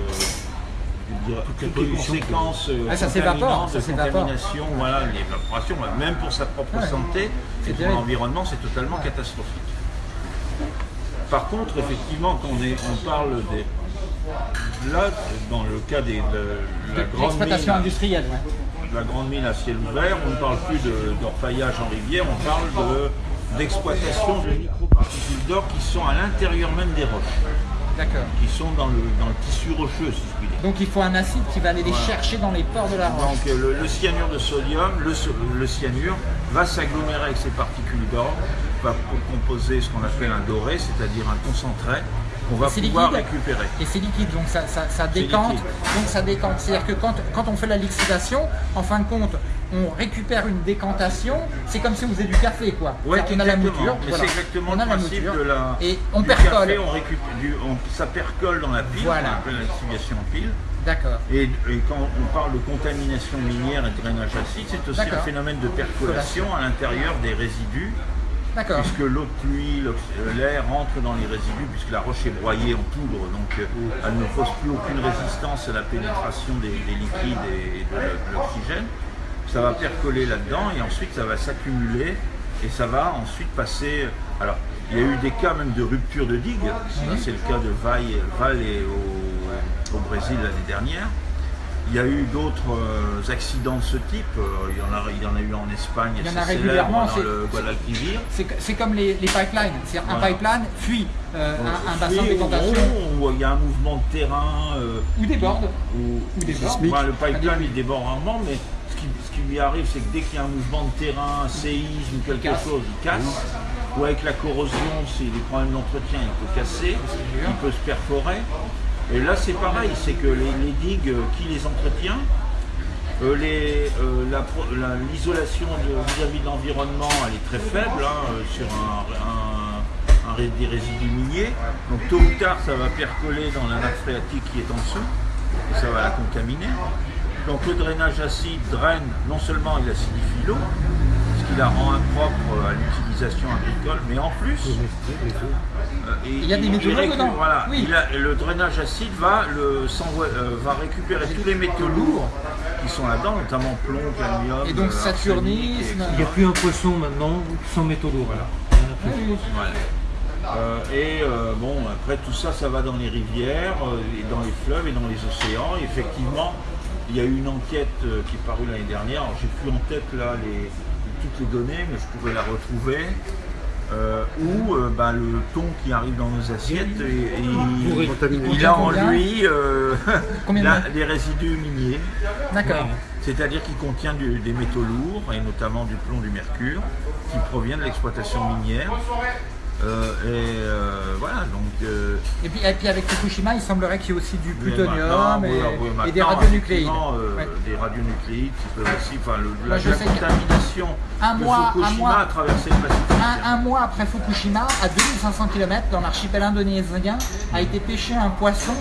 je dirais, toutes les pollutions conséquences euh, Ah, ça s'évapore, contaminantes, ça de s'évapore. contamination, voilà, l'évaporation, même pour sa propre Ouais. santé et pour l'environnement, c'est totalement catastrophique. Par contre, effectivement, quand on, est, on parle des. Là, dans le cas des, de la grande L'exploitation mine, industrielle, ouais. la grande mine à ciel ouvert, on ne parle plus de- d'orpaillage en rivière, on parle de- d'exploitation de, microparticules d'or qui sont à l'intérieur même des roches, D'accord. qui sont dans le, dans le tissu rocheux, si je puis dire. Donc il faut un acide qui va aller les chercher dans les pores de la roche. Donc le, le cyanure de sodium, le, le cyanure va s'agglomérer avec ces particules d'or, va co- composer ce qu'on appelle un doré, c'est-à-dire un concentré qu'on va pouvoir liquide. récupérer. Et c'est liquide, donc ça, ça, ça décante. Donc ça décante. C'est-à-dire que quand, quand on fait la liquidation, en fin de compte, on récupère une décantation. C'est comme si on faisait du café, quoi. Ouais, qu'on a la mouture. Voilà. c'est exactement On le a la principe mouture. de la. Et on du percole. café, on récupère du, on- ça percole dans la pile, Voilà. on appelle l'exfoliation en pile. D'accord. Et, et quand on parle de contamination minière et de drainage acide, c'est aussi un phénomène de percolation à l'intérieur des résidus. Puisque l'eau de pluie, euh, l'air rentre dans les résidus, puisque la roche est broyée en poudre, donc euh, elle ne pose plus aucune résistance à la pénétration des, des liquides et de, l'oxygène. Ça va percoler là-dedans et ensuite ça va s'accumuler et ça va ensuite passer. Alors, il y a eu des cas même de rupture de digues. Ça, C'est le cas de Val, Val et au, au Brésil l'année dernière. Il y a eu d'autres euh, accidents de ce type. Euh, il, y en a, il y en a eu en Espagne, Il y en assez a célèbre régulièrement, dans c'est- le Guadalquivir. C'est c'est comme les, les pipelines. C'est un Voilà. pipeline fuit euh, un, un bassin de Oui, décantation où il y a un mouvement de terrain. euh, ou déborde. ou, Ou. Bah, le pipeline il déborde rarement, mais ce qui, ce qui lui arrive, c'est que dès qu'il y a un mouvement de terrain, un séisme, quelque casse. chose, il casse. Ou avec la corrosion, s'il y a des problèmes d'entretien, il peut casser, il peut se perforer. Et là, c'est pareil, c'est que les, digues, euh, qui les entretient Euh, euh, L'isolation vis-à-vis de l'environnement, elle est très faible hein, sur des résidus miniers. Donc tôt ou tard, ça va percoler dans la nappe phréatique qui est en dessous, et ça va la contaminer. Donc le drainage acide draine, non seulement il acidifie l'eau, qui la rend impropre à l'utilisation agricole, mais en plus, euh, et- Il y a des métaux lourds dedans. Voilà, Oui. il a- le drainage acide va, le, s'envoie- euh, va récupérer tous les métaux lourds qui sont là-dedans, notamment plomb, cadmium, Et donc euh, saturnisme. Il n'y a plus un poisson maintenant sans métaux lourds. Il y en a plus. Oui, oui. voilà. Euh, et euh, bon, après tout ça, ça va dans les rivières, euh, et dans les fleuves et dans les océans. Et effectivement, il y a eu une enquête euh, qui est parue l'année dernière. J'ai plus en tête là les, toutes les données, mais je pourrais la retrouver. euh, où euh, ben, le thon qui arrive dans nos assiettes, et, et il, a en lui euh, la- des résidus miniers. D'accord. C'est-à-dire qu'il contient du- des métaux lourds, et notamment du plomb, du mercure, qui provient de l'exploitation minière. Euh, et euh, voilà, donc... euh, Et puis, et puis avec Fukushima, il semblerait qu'il y ait aussi du plutonium et, des radionucléides. Ouais. Des radionucléides qui peuvent aussi... Enfin, le- Moi, la, je la sais que- contamination Un de mois- un Fukushima mois- a traversé le Pacifique. Un, un mois après Fukushima, à 2500 km dans l'archipel indonésien, a été pêché un poisson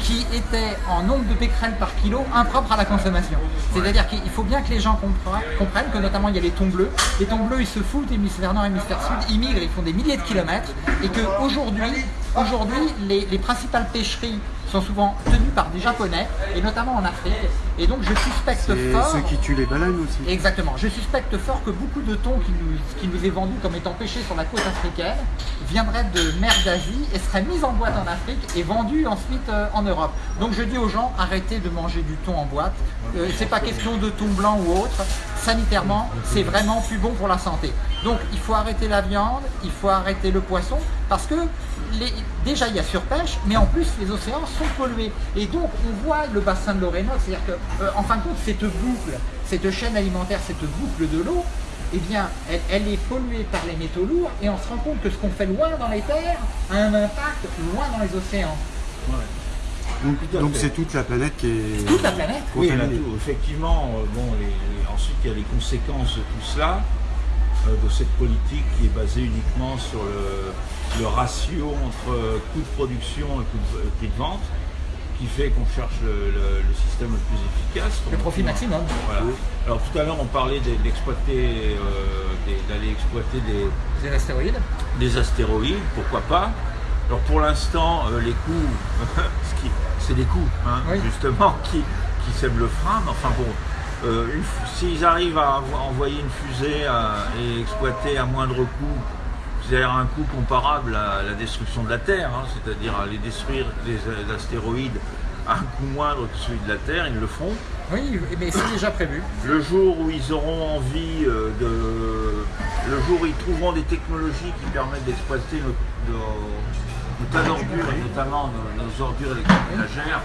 qui était en nombre de becquerels par kilo impropre à la consommation. C'est-à-dire qu'il faut bien que les gens compre- comprennent que notamment il y a les thons bleus. Les thons bleus, ils se foutent hémisphère nord, hémisphère sud, ils migrent, ils font des milliers de kilomètres et qu'aujourd'hui, aujourd'hui, les, les principales pêcheries sont souvent tenues par des Japonais et notamment en Afrique. Et donc je suspecte fort. ceux qui tuent les baleines aussi. Exactement. Je suspecte fort que beaucoup de thon qui nous, qui nous est vendu comme étant pêché sur la côte africaine viendraient de mer d'Asie et seraient mis en boîte en Afrique et vendus ensuite euh, en Europe. Donc je dis aux gens, arrêtez de manger du thon en boîte. Euh, c'est pas question de thon blanc ou autre. Sanitairement, c'est vraiment plus bon pour la santé. Donc il faut arrêter la viande, il faut arrêter le poisson parce que les- déjà il y a surpêche, mais en plus les océans sont pollués. Et donc on voit le bassin de l'Orénoque, c'est-à-dire que euh, en fin de compte cette boucle, cette chaîne alimentaire, cette boucle de l'eau, eh bien elle, elle est polluée par les métaux lourds et on se rend compte que ce qu'on fait loin dans les terres a un impact loin dans les océans. Donc fait. c'est toute la planète qui est Toute la planète. Oui, tout- effectivement, euh, bon, les- les- ensuite il y a les conséquences de tout cela, euh, de cette politique qui est basée uniquement sur le, le ratio entre euh, coût de production et coût de, euh, prix de vente, qui fait qu'on cherche le, le- le système le plus efficace. Le profit maximum. Voilà. Alors tout à l'heure on parlait d'exploiter, euh, d'aller exploiter des, Des astéroïdes. des astéroïdes, pourquoi pas. Alors pour l'instant, euh, les coûts, c'est des coûts, hein, Oui. justement, qui, qui sèment le frein. Mais enfin bon, euh, s'ils arrivent à envo- envoyer une fusée à- et exploiter à moindre coût, c'est-à-dire un coût comparable à la destruction de la Terre, hein, c'est-à-dire à les détruire les, les astéroïdes à un coût moindre que celui de la Terre, ils le feront. Oui, mais c'est déjà prévu. Le jour où ils auront envie euh, de. Le jour où ils trouveront des technologies qui permettent d'exploiter nos, tas d'ordures, et notamment nos, nos ordures électroménagères,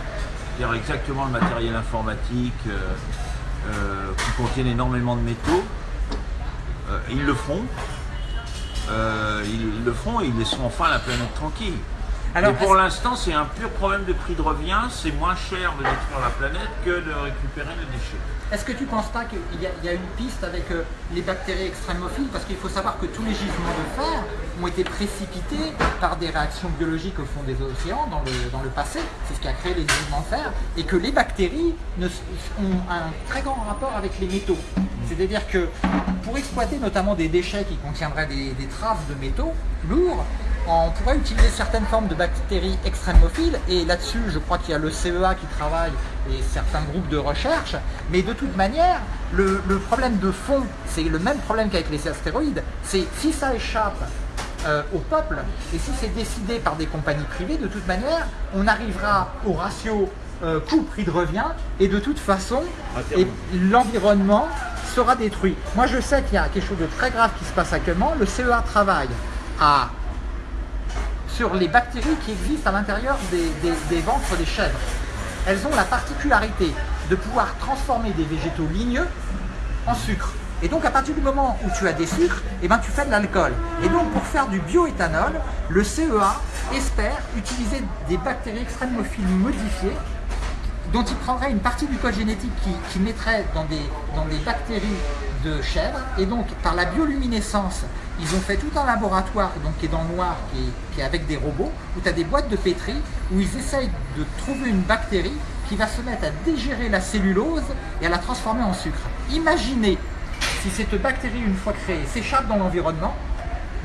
c'est-à-dire exactement le matériel informatique euh, euh, qui contiennent énormément de métaux, euh, ils le feront. Euh, ils, le feront et ils laisseront enfin la planète tranquille. Alors, Mais pour l'instant, c'est un pur problème de prix de revient. C'est moins cher de détruire la planète que de récupérer les déchets. Est-ce que tu ne penses pas qu'il y, a- une piste avec euh, les bactéries extrémophiles? Parce qu'il faut savoir que tous les gisements de fer ont été précipités par des réactions biologiques au fond des océans dans le, passé. C'est ce qui a créé les gisements de fer. Et que les bactéries ont un très grand rapport avec les métaux. C'est-à-dire que pour exploiter notamment des déchets qui contiendraient des traces de métaux lourds, on pourrait utiliser certaines formes de bactéries extrémophiles et là-dessus je crois qu'il y a le CEA qui travaille et certains groupes de recherche mais de toute manière le, le problème de fond c'est le même problème qu'avec les astéroïdes c'est si ça échappe euh, au peuple et si c'est décidé par des compagnies privées de toute manière on arrivera au ratio euh, coût-prix de revient et de toute façon l'environnement sera détruit. Moi je sais qu'il y a quelque chose de très grave qui se passe actuellement. Le CEA travaille à sur les bactéries qui existent à l'intérieur des, ventres des chèvres. Elles ont la particularité de pouvoir transformer des végétaux ligneux en sucre. Et donc à partir du moment où tu as des sucres, eh ben, tu fais de l'alcool. Et donc pour faire du bioéthanol, le CEA espère utiliser des bactéries extrémophiles modifiées dont il prendrait une partie du code génétique qui, qui mettrait dans des, bactéries de chèvre. Et donc par la bioluminescence ils ont fait tout un laboratoire donc, qui est dans le noir qui est, qui est avec des robots où tu as des boîtes de pétri où ils essayent de trouver une bactérie qui va se mettre à dégérer la cellulose et à la transformer en sucre. Imaginez si cette bactérie une fois créée s'échappe dans l'environnement.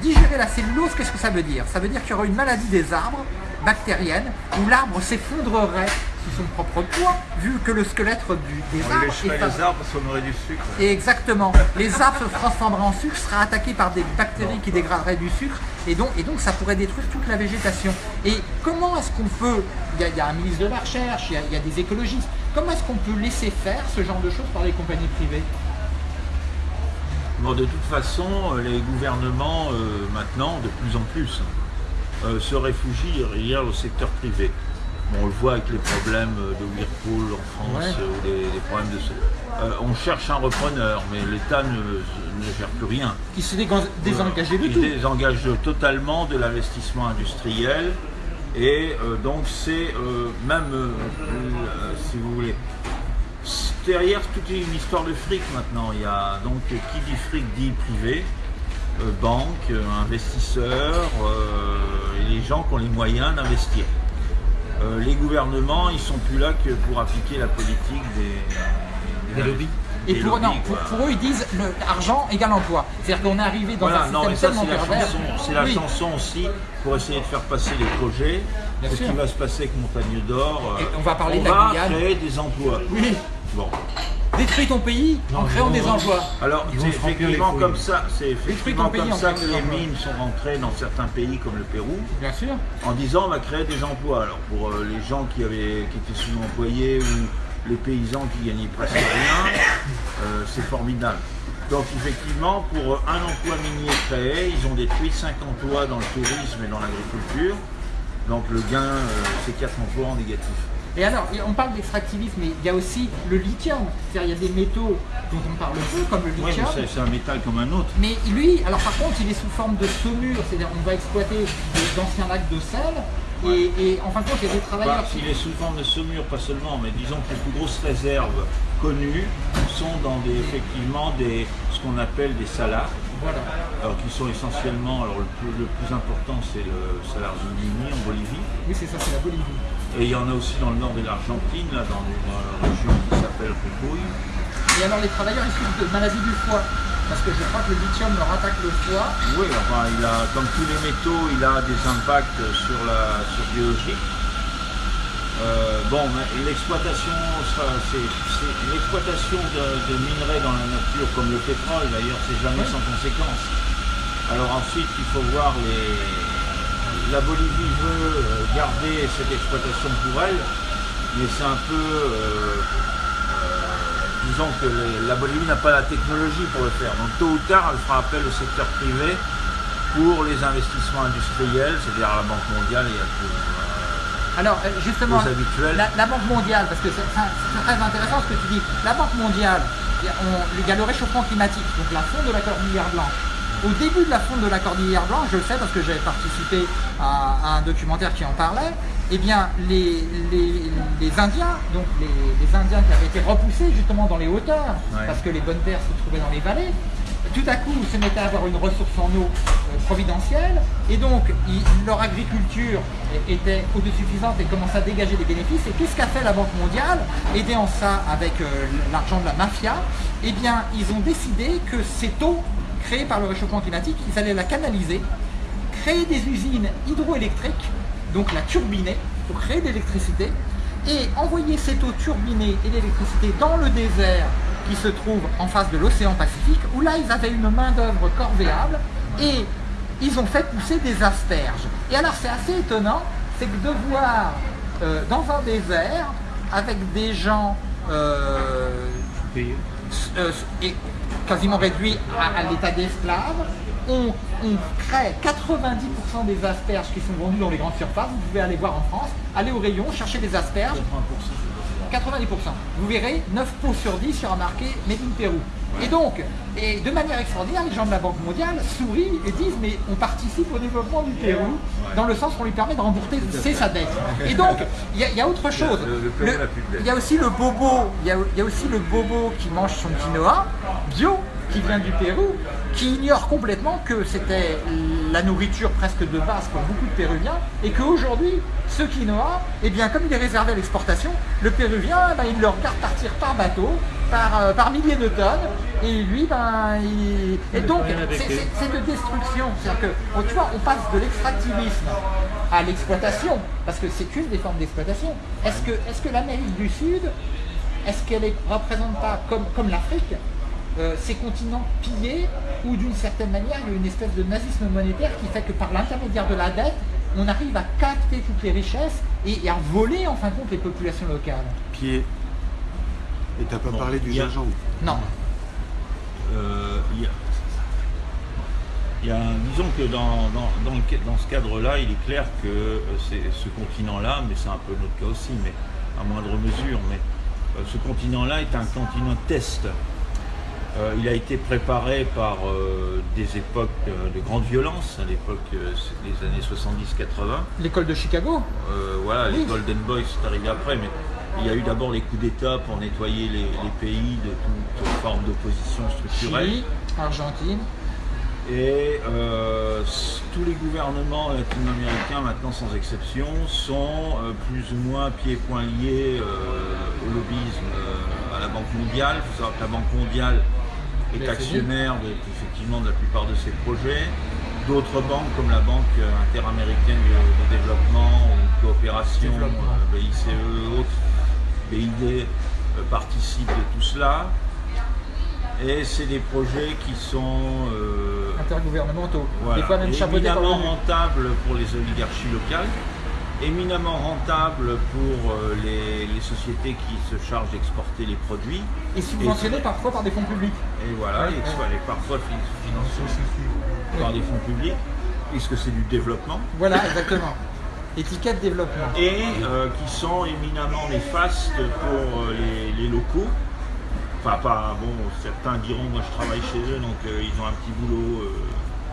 Digérer la cellulose qu'est-ce que ça veut dire? Ça veut dire qu'il y aura une maladie des arbres bactérienne où l'arbre s'effondrerait sous son propre poids, vu que le squelette du, des On arbres lècherait est les arbres du sucre. et exactement. Les arbres se transformeraient en sucre, seraient attaqués par des bactéries qui dégraderaient du sucre, et donc, et donc ça pourrait détruire toute la végétation. Et comment est-ce qu'on peut, il y, a, il y, a, un ministre de la Recherche, il y, a, il y a des écologistes, comment est-ce qu'on peut laisser faire ce genre de choses par les compagnies privées? Bon, de toute façon, les gouvernements, euh, maintenant, de plus en plus, euh, se réfugient derrière le secteur privé. Bon, on le voit avec les problèmes de Whirlpool en France, Ouais. ou des problèmes de... Euh, on cherche un repreneur, mais l'État ne, ne gère plus rien. Qui se désengager de Il tout. désengage totalement de l'investissement industriel et euh, donc c'est euh, même, euh, euh, si vous voulez, derrière toute une histoire de fric maintenant. Il y a donc qui dit fric dit privé, euh, banque, euh, investisseurs euh, et les gens qui ont les moyens d'investir. Euh, les gouvernements, ils sont plus là que pour appliquer la politique des, Des lobbies. Et des pour, lobbies, non, pour, quoi. pour eux, ils disent le, argent égale emploi. C'est-à-dire qu'on est arrivé dans Voilà, un non, système mais ça tellement c'est la chanson, c'est la Oui. chanson aussi pour essayer de faire passer les projets. Bien Ce sûr. qui va se passer avec Montagne d'Or. euh, on va parler on de la va Guyane. créer des emplois. Oui, Bon, détruis ton pays en créant des emplois. alors c'est effectivement comme ça, c'est effectivement comme ça que les emplois. mines sont rentrées dans certains pays comme le Pérou, Bien sûr. en disant on va créer des emplois. Alors pour euh, les gens qui avaient qui étaient sous-employés ou les paysans qui gagnaient presque rien, euh, c'est formidable. Donc effectivement, pour euh, un emploi minier créé, ils ont détruit 5 emplois dans le tourisme et dans l'agriculture. Donc le gain, euh, c'est 4 emplois en négatif. Et alors, on parle d'extractivisme, mais il y a aussi le lithium. C'est-à-dire, il y a des métaux dont on parle peu, comme le Oui, mais lithium. c'est- c'est un métal comme un autre. Mais lui, alors par contre, il est sous forme de saumure, c'est-à-dire on va exploiter d'anciens lacs de sel, et, et en fin de compte, il y a des travailleurs Bah, qui... il est sous forme de saumure, pas seulement, mais disons que les plus grosses réserves connues sont dans des, effectivement des, ce qu'on appelle des salars, Voilà. alors qui sont essentiellement, alors le plus, le plus important c'est le salar Zunini en Bolivie, Oui, c'est ça, c'est la Bolivie. Et il y en a aussi dans le nord de l'Argentine, dans, une, la région qui s'appelle Jujuy. Et alors, les travailleurs, ils souffrent de maladies du foie. Parce que je crois que le lithium leur attaque le foie. Oui, enfin, il a, comme tous les métaux, il a des impacts sur la sur biologique. Euh, bon, mais l'exploitation, l'exploitation de, de minerais dans la nature, comme le pétrole d'ailleurs, c'est jamais Oui. sans conséquence. Alors ensuite, il faut voir les. La Bolivie veut euh, garder cette exploitation pour elle, mais c'est un peu. euh, euh, disons que les- la Bolivie n'a pas la technologie pour le faire. Donc tôt ou tard, elle fera appel au secteur privé pour les investissements industriels, c'est-à-dire à la Banque mondiale et à Alors, justement, la, la Banque mondiale, parce que c'est très intéressant ce que tu dis, la Banque mondiale, il y a, le réchauffement climatique, donc la fonte de la cordillère blanche. Au début de la fonte de la cordillère blanche, je le sais parce que j'avais participé à, à un documentaire qui en parlait, eh bien, les, les, les Indiens, donc les, les Indiens qui avaient été repoussés justement dans les hauteurs, Ouais. parce que les bonnes terres se trouvaient dans les vallées, tout à coup se mettaient à avoir une ressource en eau euh, providentielle et donc leur agriculture était autosuffisante et commençait à dégager des bénéfices. Et qu'est-ce qu'a fait la Banque mondiale Aidée en ça avec euh, l'argent de la mafia, eh bien ils ont décidé que cette eau créée par le réchauffement climatique, ils allaient la canaliser, créer des usines hydroélectriques, donc la turbiner pour créer de l'électricité et envoyer cette eau turbinée et l'électricité dans le désert qui se trouve en face de l'océan Pacifique, où là ils avaient une main-d'œuvre corvéable et ils ont fait pousser des asperges. Et alors c'est assez étonnant, c'est que de voir euh, dans un désert avec des gens euh, euh, et quasiment réduits à, à l'état d'esclaves, on, on crée 90% des asperges qui sont vendues dans les grandes surfaces. Vous pouvez aller voir en France, aller au rayon, chercher des asperges. 90%. Vous verrez, 9 pots sur 10 sera marqué Made in Pérou. Et donc, et de manière extraordinaire, les gens de la Banque mondiale sourient et disent mais on participe au développement du Pérou dans le sens qu'on lui permet de rembourser sa dette. Et donc, il y, a autre chose. Il y a aussi le bobo, il y, a aussi le bobo qui mange son quinoa bio qui vient du Pérou, qui ignore complètement que c'était la nourriture presque de base pour beaucoup de Péruviens, et qu'aujourd'hui, ce quinoa, eh bien, comme il est réservé à l'exportation, le Péruvien, ben, il le regarde partir par bateau, par, euh, par milliers de tonnes, et lui, ben, il... Et donc, c'est de destruction. C'est-à-dire que, tu vois, on passe de l'extractivisme à l'exploitation, parce que c'est une des formes d'exploitation. Est-ce que, est que l'Amérique du Sud, est-ce qu'elle ne représente pas, comme, comme l'Afrique, euh, ces continents pillés, ou d'une certaine manière, il y a une espèce de nazisme monétaire qui fait que par l'intermédiaire de la dette, on arrive à capter toutes les richesses et, à voler en fin de compte les populations locales. Pied. Et t'as pas parlé du gingembre Non. Euh, il y a, disons que dans, dans, ce cadre-là, il est clair que euh, c'est ce continent-là, mais c'est un peu notre cas aussi, mais à moindre mesure, mais ce continent-là est un continent test euh, il a été préparé par euh, des époques euh, de grande violence, à l'époque des années 70-80. L'école de Chicago? Voilà, les Golden Boys, c'est arrivé après, mais il y a eu d'abord les coups d'État pour nettoyer les, pays de toute forme d'opposition structurelle. Chili, Argentine. Et tous les gouvernements latino-américains, maintenant sans exception, sont plus ou moins pieds et poings liés au lobbyisme à la Banque mondiale. Il faut savoir que la Banque mondiale est actionnaire de, effectivement de la plupart de ces projets. D'autres banques comme la Banque interaméricaine de, développement ou coopération, euh, BICE et autres, BID, euh, participent de tout cela. Et c'est des projets qui sont euh, intergouvernementaux, des fois même éminemment rentables pour les oligarchies locales éminemment rentable pour euh, les, sociétés qui se chargent d'exporter les produits. Et subventionné parfois par des fonds publics. Et voilà, et parfois financés par des fonds publics, puisque c'est du développement. Voilà, exactement. Étiquette développement. Et euh, qui sont éminemment néfastes pour euh, les, locaux. Enfin, pas, bon, certains diront, moi je travaille chez eux, donc ils ont un petit boulot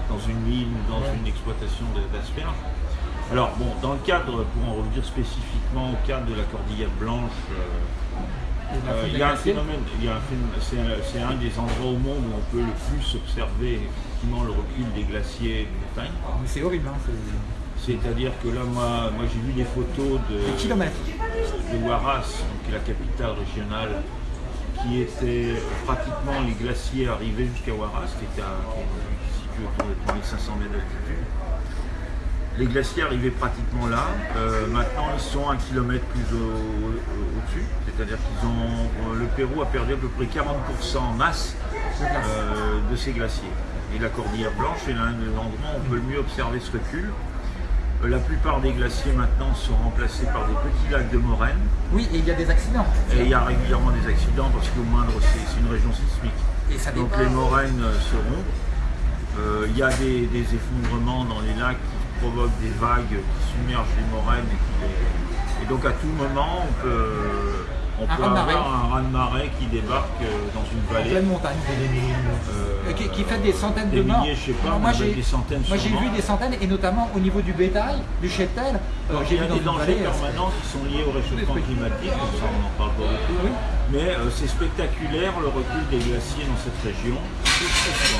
dans une mine, dans une exploitation d'asperges. Alors bon, dans le cadre, pour en revenir spécifiquement au cadre de la cordillère blanche, euh, euh, il y a un phénomène, c'est un, des endroits au monde où on peut le plus observer effectivement le recul des glaciers de montagne. Mais c'est horrible, hein, C'est-à-dire que là, moi, moi j'ai vu des photos de, de Huaraz, qui est la capitale régionale, qui était pratiquement les glaciers arrivés jusqu'à Huaraz, qui était situé autour de 3500 mètres d'altitude. Les glaciers arrivaient pratiquement là. Euh, maintenant, ils sont un kilomètre plus au-dessus. C'est-à-dire qu'ils ont. Euh, le Pérou a perdu à peu près 40% en masse euh, de ces glaciers. Et la cordillère blanche est l'un des endroits où on peut le mieux observer ce recul. La plupart des glaciers maintenant sont remplacés par des petits lacs de moraine. Oui, et il y a des accidents. Et il y a régulièrement des accidents parce qu'au moindre, c'est une région sismique. Et ça Donc les moraines se rompent. Il y a des, des, effondrements dans les lacs provoque des vagues qui submergent les moraines et, et donc à tout moment on peut on peut avoir un raz-de-marée qui débarque euh, dans une vallée. En pleine montagne. Euh, qui, fait des centaines de morts. je sais pas, moi j'ai vu des centaines, et notamment au niveau du bétail, du cheptel. Euh, j'ai vu des dangers permanents qui sont liés au réchauffement climatique, ça on en parle pas beaucoup. Mais c'est spectaculaire le recul des glaciers dans cette région.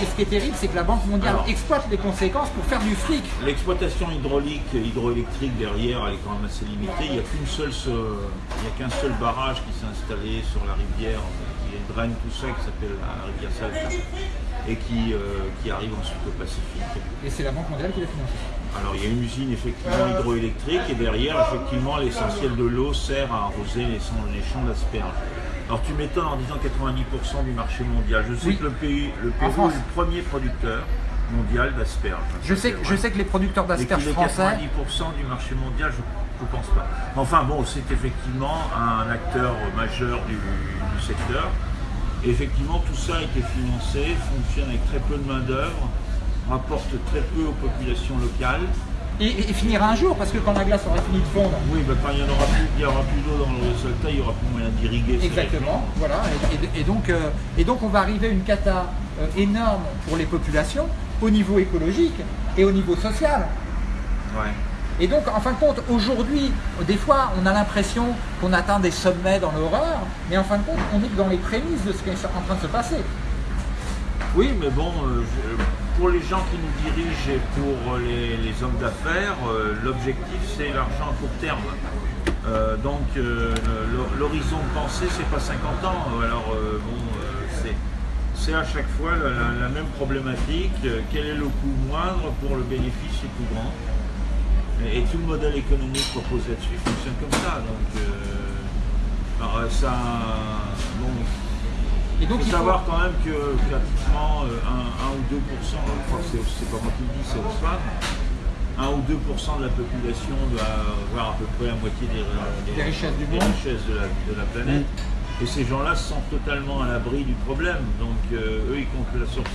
Et ce qui est terrible, c'est que la Banque mondiale exploite les conséquences pour faire du fric. L'exploitation hydraulique, hydroélectrique derrière, elle est quand même assez limitée. Il n'y a qu'un seul barrage qui s'est installé sur la rivière, qui draine tout ça, qui s'appelle la rivière Salta, et qui, euh, qui arrive ensuite au Pacifique. Et c'est la Banque mondiale qui l'a financé alors il y a une usine effectivement hydroélectrique et derrière effectivement l'essentiel de l'eau sert à arroser les, champs d'asperges. Alors tu m'étonnes en disant 90% du marché mondial. Je sais que le pays, le Pérou est le premier producteur mondial d'asperges. Je sais, je sais que les producteurs d'asperges français... 90% du marché mondial, je je pense pas. Enfin bon, c'est effectivement un acteur majeur du, secteur. Et effectivement, tout ça a été financé, fonctionne avec très peu de main-d'œuvre, rapporte très peu aux populations locales. Et, et finira un jour, parce que quand la glace aura fini de fondre, Oui, bah, quand il n'y aura plus, plus d'eau dans le résultat, il n'y aura plus moyen d'irriguer. Exactement, voilà. Et, donc, euh, et donc on va arriver à une cata euh, énorme pour les populations au niveau écologique et au niveau social. Ouais. Et donc, en fin de compte, aujourd'hui, des fois, on a l'impression qu'on atteint des sommets dans l'horreur, mais en fin de compte, on est dans les prémices de ce qui est en train de se passer. Oui, mais bon, euh, je- pour les gens qui nous dirigent et pour les, les hommes d'affaires, euh, l'objectif c'est l'argent à court terme. Euh, donc euh, l'horizon de pensée c'est pas 50 ans. Alors euh, bon, euh, c'est à chaque fois la, même problématique. Euh, Quel est le coût moindre pour le bénéfice le plus grand? Et, tout le modèle économique proposé là-dessus fonctionne comme ça. Donc euh, ça, Et donc, il faut faut... savoir quand même que pratiquement euh, 1, ou 2 je crois que c'est pas moi qui le dis, c'est Oxfam, 1 ou 2% de la population doit avoir à peu près la moitié des, Des richesses du des monde. richesses de la, de la planète. Et ces gens-là se sentent totalement à l'abri du problème. Donc euh, eux, ils comptent la source.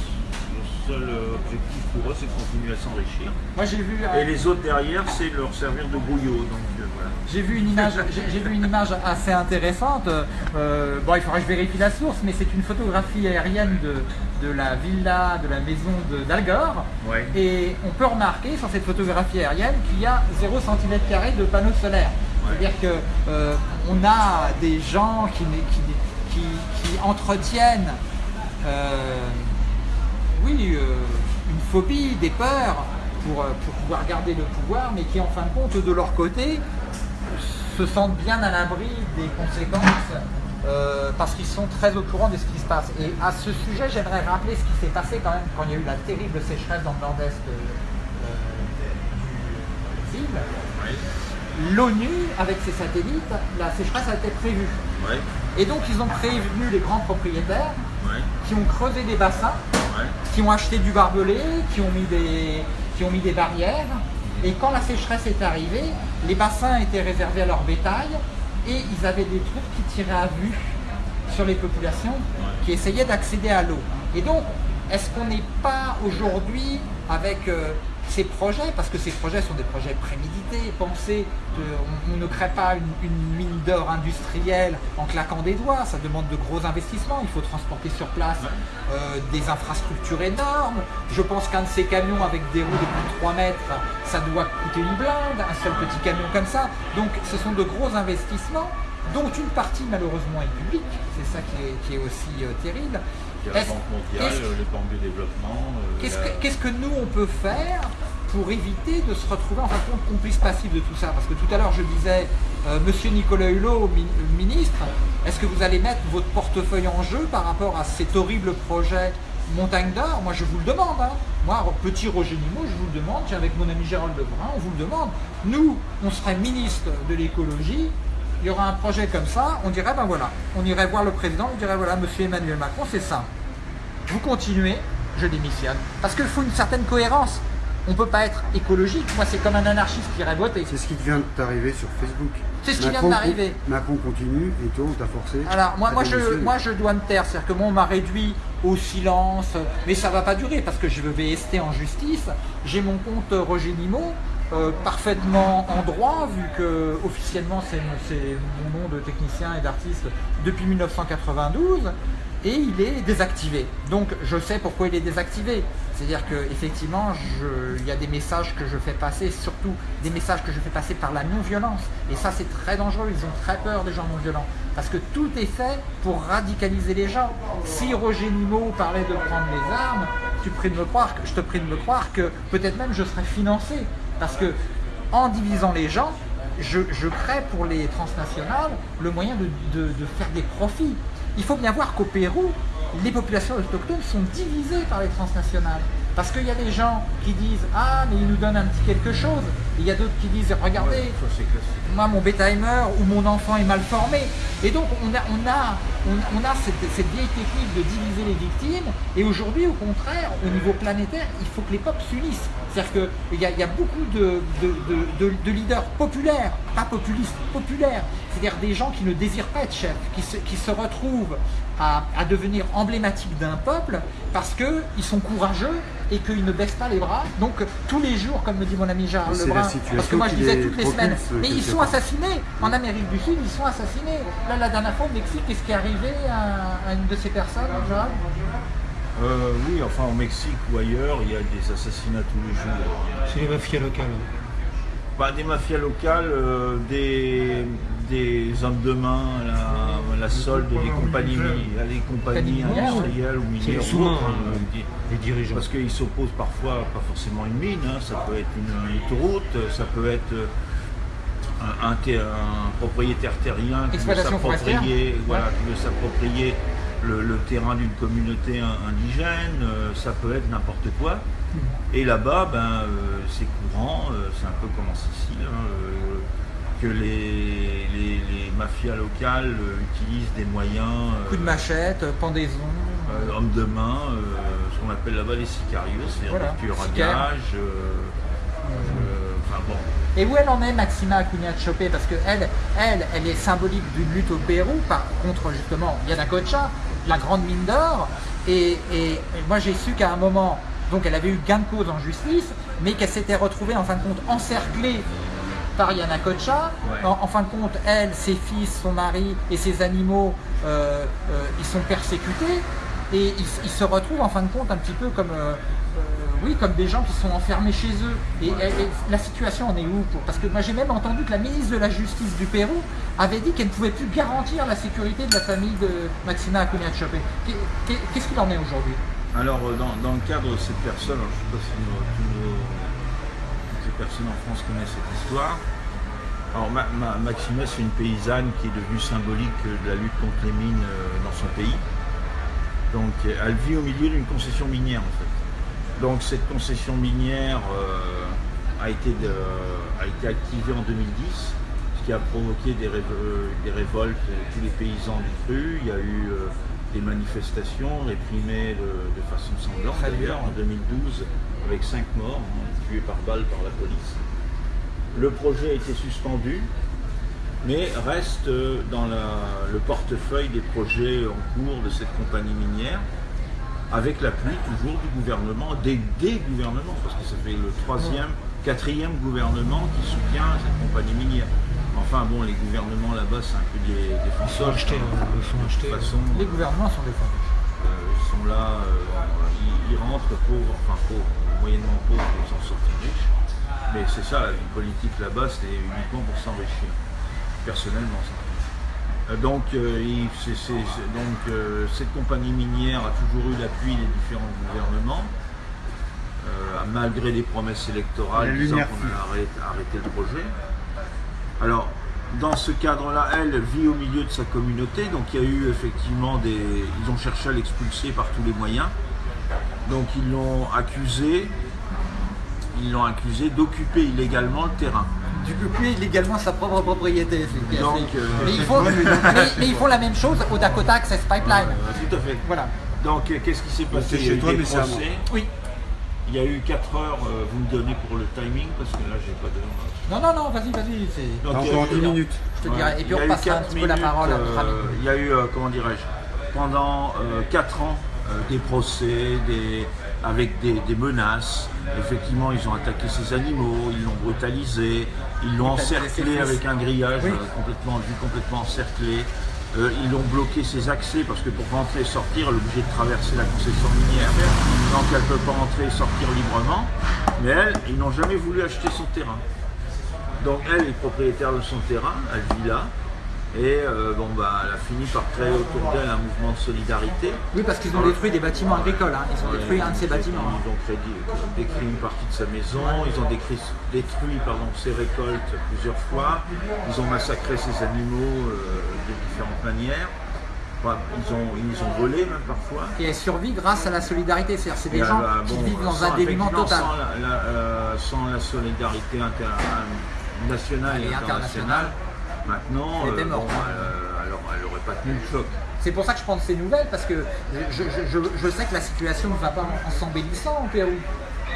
Seul euh, objectif pour eux, c'est de continuer à s'enrichir. Moi, j'ai vu... euh, Et les autres derrière, c'est leur servir de bouillot. Donc euh, voilà. J'ai vu une image, j'ai vu une image assez intéressante. Euh, bon, il faudrait que je vérifie la source, mais c'est une photographie aérienne de, de la villa, de la maison de- d'Al Gore. Ouais. Et on peut remarquer sur cette photographie aérienne qu'il y a 0 cm de panneaux solaires. Ouais. C'est-à-dire que on a des gens qui, qui, qui, qui entretiennent euh, oui, euh, une phobie, des peurs pour, euh, pour pouvoir garder le pouvoir, mais qui en fin de compte, de leur côté, se sentent bien à l'abri des conséquences euh, parce qu'ils sont très au courant de ce qui se passe. Et à ce sujet, j'aimerais rappeler ce qui s'est passé quand même quand il y a eu la terrible sécheresse dans le nord-est euh, du ville. L'ONU, avec ses satellites, la sécheresse a été prévue. Et donc ils ont prévenu les grands propriétaires ouais, qui ont creusé des bassins ouais. qui ont acheté du barbelé, qui ont mis des, qui ont mis des barrières. Et quand la sécheresse est arrivée, les bassins étaient réservés à leur bétail et ils avaient des troupes qui tiraient à vue sur les populations qui essayaient d'accéder à l'eau. Et donc, est-ce qu'on n'est pas aujourd'hui avec euh, ces projets, parce que ces projets sont des projets prémédités, pensés, on ne crée pas une, une mine d'or industrielle en claquant des doigts, ça demande de gros investissements, il faut transporter sur place euh, des infrastructures énormes. Je pense qu'un de ces camions avec des roues de plus de 3 mètres, ça doit coûter une blinde, un seul petit camion comme ça. Donc ce sont de gros investissements dont une partie malheureusement est publique, c'est ça qui est, qui est aussi euh, terrible. Il y a la Banque mondiale, qu'est-ce- les banques de développement. euh, Qu'est-ce la- que, nous on peut faire pour éviter de se retrouver en fin de compte complice passif de tout ça Parce que tout à l'heure je disais, euh, Monsieur Nicolas Hulot, mi- euh, ministre, est-ce que vous allez mettre votre portefeuille en jeu par rapport à cet horrible projet Montagne d'Or Moi je vous le demande. hein. Moi, petit Roger Nimot, je vous le demande, tiens, avec mon ami Gérald Lebrun, on vous le demande. Nous, on serait ministre de l'écologie, il y aura un projet comme ça, on dirait, ben voilà, on irait voir le président, on dirait, voilà, monsieur Emmanuel Macron, c'est ça vous continuez, je démissionne. Parce qu'il faut une certaine cohérence. On ne peut pas être écologique. Moi, c'est comme un anarchiste qui irait voter. C'est ce qui vient de t'arriver sur Facebook. C'est ce qui vient Macron con- Macron continue et toi on t'a forcé. Alors, moi, je, démissionner. moi, je dois me taire. C'est-à-dire que moi, on m'a réduit au silence. Mais ça va pas durer parce que je vais rester en justice. J'ai mon compte Roger Nimot. Euh, parfaitement en droit vu que officiellement c'est mon nom de technicien et d'artiste depuis 1992 et il est désactivé. Donc je sais pourquoi il est désactivé. C'est-à-dire que effectivement, je- il y a des messages que je fais passer, surtout des messages que je fais passer par la non-violence. Et ça, c'est très dangereux. Ils ont très peur des gens non-violents. Parce que tout est fait pour radicaliser les gens. Si Roger Nimot parlait de prendre les armes, je te prie de me croire que peut-être même je serais financé. Parce que en divisant les gens, je, crée pour les transnationales le moyen de faire des profits. Il faut bien voir qu'au Pérou, les populations autochtones sont divisées par les transnationales. Parce qu'il y a des gens qui disent Ah, mais ils nous donnent un petit quelque chose. Et il y a d'autres qui disent Regardez, Ça, moi mon bétail meurt ou mon enfant est mal formé. Et donc on a, on a, on, on a cette, cette vieille technique de diviser les victimes. Et aujourd'hui, au contraire, au niveau planétaire, il faut que les peuples s'unissent. C'est-à-dire qu'il y, a- il y a beaucoup de, de- de- de- de leaders populaires, pas populistes, populaires. C'est-à-dire des gens qui ne désirent pas être chefs, qui se, qui se retrouvent à, à devenir emblématiques d'un peuple parce qu'ils sont courageux et qu'ils ne baissent pas les bras. Donc tous les jours, comme me dit mon ami Gérard Lebrun, parce que moi je disais toutes les semaines, mais ils sont assassinés. En Amérique du Sud, ils sont assassinés. Là, la dernière fois au Mexique, qu'est-ce qui est arrivé à, à une de ces personnes, Gérard? Euh, oui, enfin au Mexique ou ailleurs, il y a des assassinats tous les jours. C'est les mafias locales. Bah, des mafias locales, euh, des, des hommes de main, la, la solde des compagnies, des compagnies industrielles ou minières. ou autres, hein, euh, qui- les dirigeants. Parce qu'ils s'opposent parfois, pas forcément une mine, hein, ça peut être une autoroute, ça peut être euh, un, un ter- un propriétaire terrien qui veut s'approprier voilà, le, le terrain d'une communauté in- indigène, euh, ça peut être n'importe quoi. Et là-bas, ben, euh, c'est courant, euh, c'est un peu comme en Sicile, hein, euh, que les, les- les mafias locales euh, utilisent des moyens, euh, Coup de machette, pendaison. euh, hommes de main, ce qu'on appelle là-bas les sicarios, c'est-à-dire Voilà, des tueurs à gages. enfin bon, Et où elle en est, Maxima Acuna Chopé? Parce que elle, elle, elle est symbolique d'une lutte au Pérou par contre justement Yanacocha, la grande mine d'or. Et, et- et moi j'ai su qu'à un moment, donc elle avait eu gain de cause en justice, mais qu'elle s'était retrouvée en fin de compte encerclée par Yanacocha. Ouais. En, en fin de compte, elle, ses fils, son mari et ses animaux, euh, euh, ils sont persécutés. Et ils, ils se retrouvent en fin de compte un petit peu comme, euh, oui, comme des gens qui sont enfermés chez eux. Et, et- et la situation en est où pour- Parce que moi j'ai même entendu que la ministre de la Justice du Pérou avait dit qu'elle ne pouvait plus garantir la sécurité de la famille de Maxima Acuna Chopé. Qu'est-ce qu'il en est aujourd'hui? Alors, dans, dans le cadre de cette personne, alors, je ne sais pas si tous personnes en France connaissent cette histoire. Alors, Ma- Ma- Maxima, c'est une paysanne qui est devenue symbolique de la lutte contre les mines euh, dans son pays. Donc, elle vit au milieu d'une concession minière, en fait. Donc, cette concession minière euh, a, été de- a été activée en 2010, ce qui a provoqué des, révo- des révoltes de tous les paysans du cru. Il y a eu euh, des manifestations réprimées de, de façon sanglante d'ailleurs en 2012 avec cinq morts hein, tués par balle par la police. Le projet a été suspendu, mais reste euh, dans la- le portefeuille des projets en cours de cette compagnie minière, avec l'appui toujours du gouvernement, des, des gouvernements, parce que ça fait le troisième, quatrième gouvernement qui soutient cette compagnie minière. Enfin bon, les gouvernements là-bas, c'est un peu des Ils sont achetés, hein, ils sont achetés. façon, Les gouvernements sont défendus. euh, ils sont là, euh, ils, ils rentrent pauvres, enfin pauvres, moyennement pauvres pour s'en sortir riches. Mais c'est ça, la vie politique là-bas, c'est uniquement pour s'enrichir. Personnellement, ça. Euh, Donc, euh, donc euh, cette compagnie minière a toujours eu l'appui des différents gouvernements, euh, malgré des promesses électorales disant qu'on allait arrêter le projet. Alors, dans ce cadre-là, elle vit au milieu de sa communauté, donc il y a eu effectivement des... Ils ont cherché à l'expulser par tous les moyens. Donc ils l'ont accusé, ils l'ont accusé d'occuper illégalement le terrain. D'occuper illégalement sa propre propriété. Donc, euh, mais, ils font, Ouais, mais donc- mais- mais ils font la même chose au Dakota Access Pipeline. Euh, tout à fait. Voilà. Donc euh, qu'est-ce qui s'est passé? c'est Il y a chez eu toi, mais. Oui. Il y a eu 4 heures, euh, vous me donnez pour le timing, parce que là j'ai pas de... Non, non, non, vas-y, vas-y. c'est- Donc, T'as il y a encore eu- 10 minutes. Je te Ouais. dirai. Et puis on passera un petit peu la parole à notre ami. euh, Il y a eu, euh, comment dirais-je, pendant 4 ans, des procès, des, avec des, des menaces. Effectivement, ils ont attaqué ces animaux, ils l'ont brutalisé, ils l'ont encerclé avec un grillage, Oui. euh, complètement, vu complètement encerclé. Euh, ils ont bloqué ses accès parce que pour rentrer et sortir, elle est obligée de traverser la concession minière. Donc elle ne peut pas entrer et sortir librement. Mais elle, ils n'ont jamais voulu acheter son terrain. Donc elle est propriétaire de son terrain, elle vit là. Et euh, bon bah elle a fini par créer autour d'elle un mouvement de solidarité. Oui, parce qu'ils ont détruit des bâtiments agricoles. hein. Ils ont détruit un de ces bâtiments. Ils ont créé- détruit une partie de sa maison, ils ont détruit, détruit pardon, ses récoltes plusieurs fois, ils ont massacré ses animaux euh, de différentes manières. Enfin, ils, ont, ils ont volés même parfois. Et elle survit grâce à la solidarité. C'est-à-dire, c'est des Et, gens qui bon, vivent dans un dénuement total. Sans la, la- euh, sans la solidarité nationale et, Et internationale, maintenant, Elle était euh, morte. bon, euh, alors, elle n'aurait pas tenu le choc. C'est pour ça que je prends de ces nouvelles, parce que je, je- je- je sais que la situation ne va pas en, en s'embellissant au Pérou.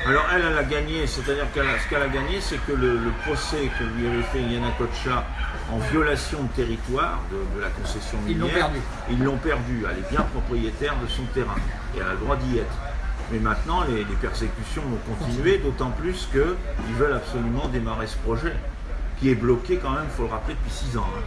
Alors elle, elle a gagné, c'est-à-dire qu'elle a- ce qu'elle a gagné, c'est que le, le procès que lui avait fait Yana Kocha en violation de territoire de, de la concession Ils minière, l'ont perdu. Ils l'ont perdu. Elle est bien propriétaire de son terrain et elle a le droit d'y être. Mais maintenant, les, les persécutions vont continuer, d'autant plus qu'ils veulent absolument démarrer ce projet, qui est bloqué quand même, il faut le rappeler, depuis 6 ans. hein.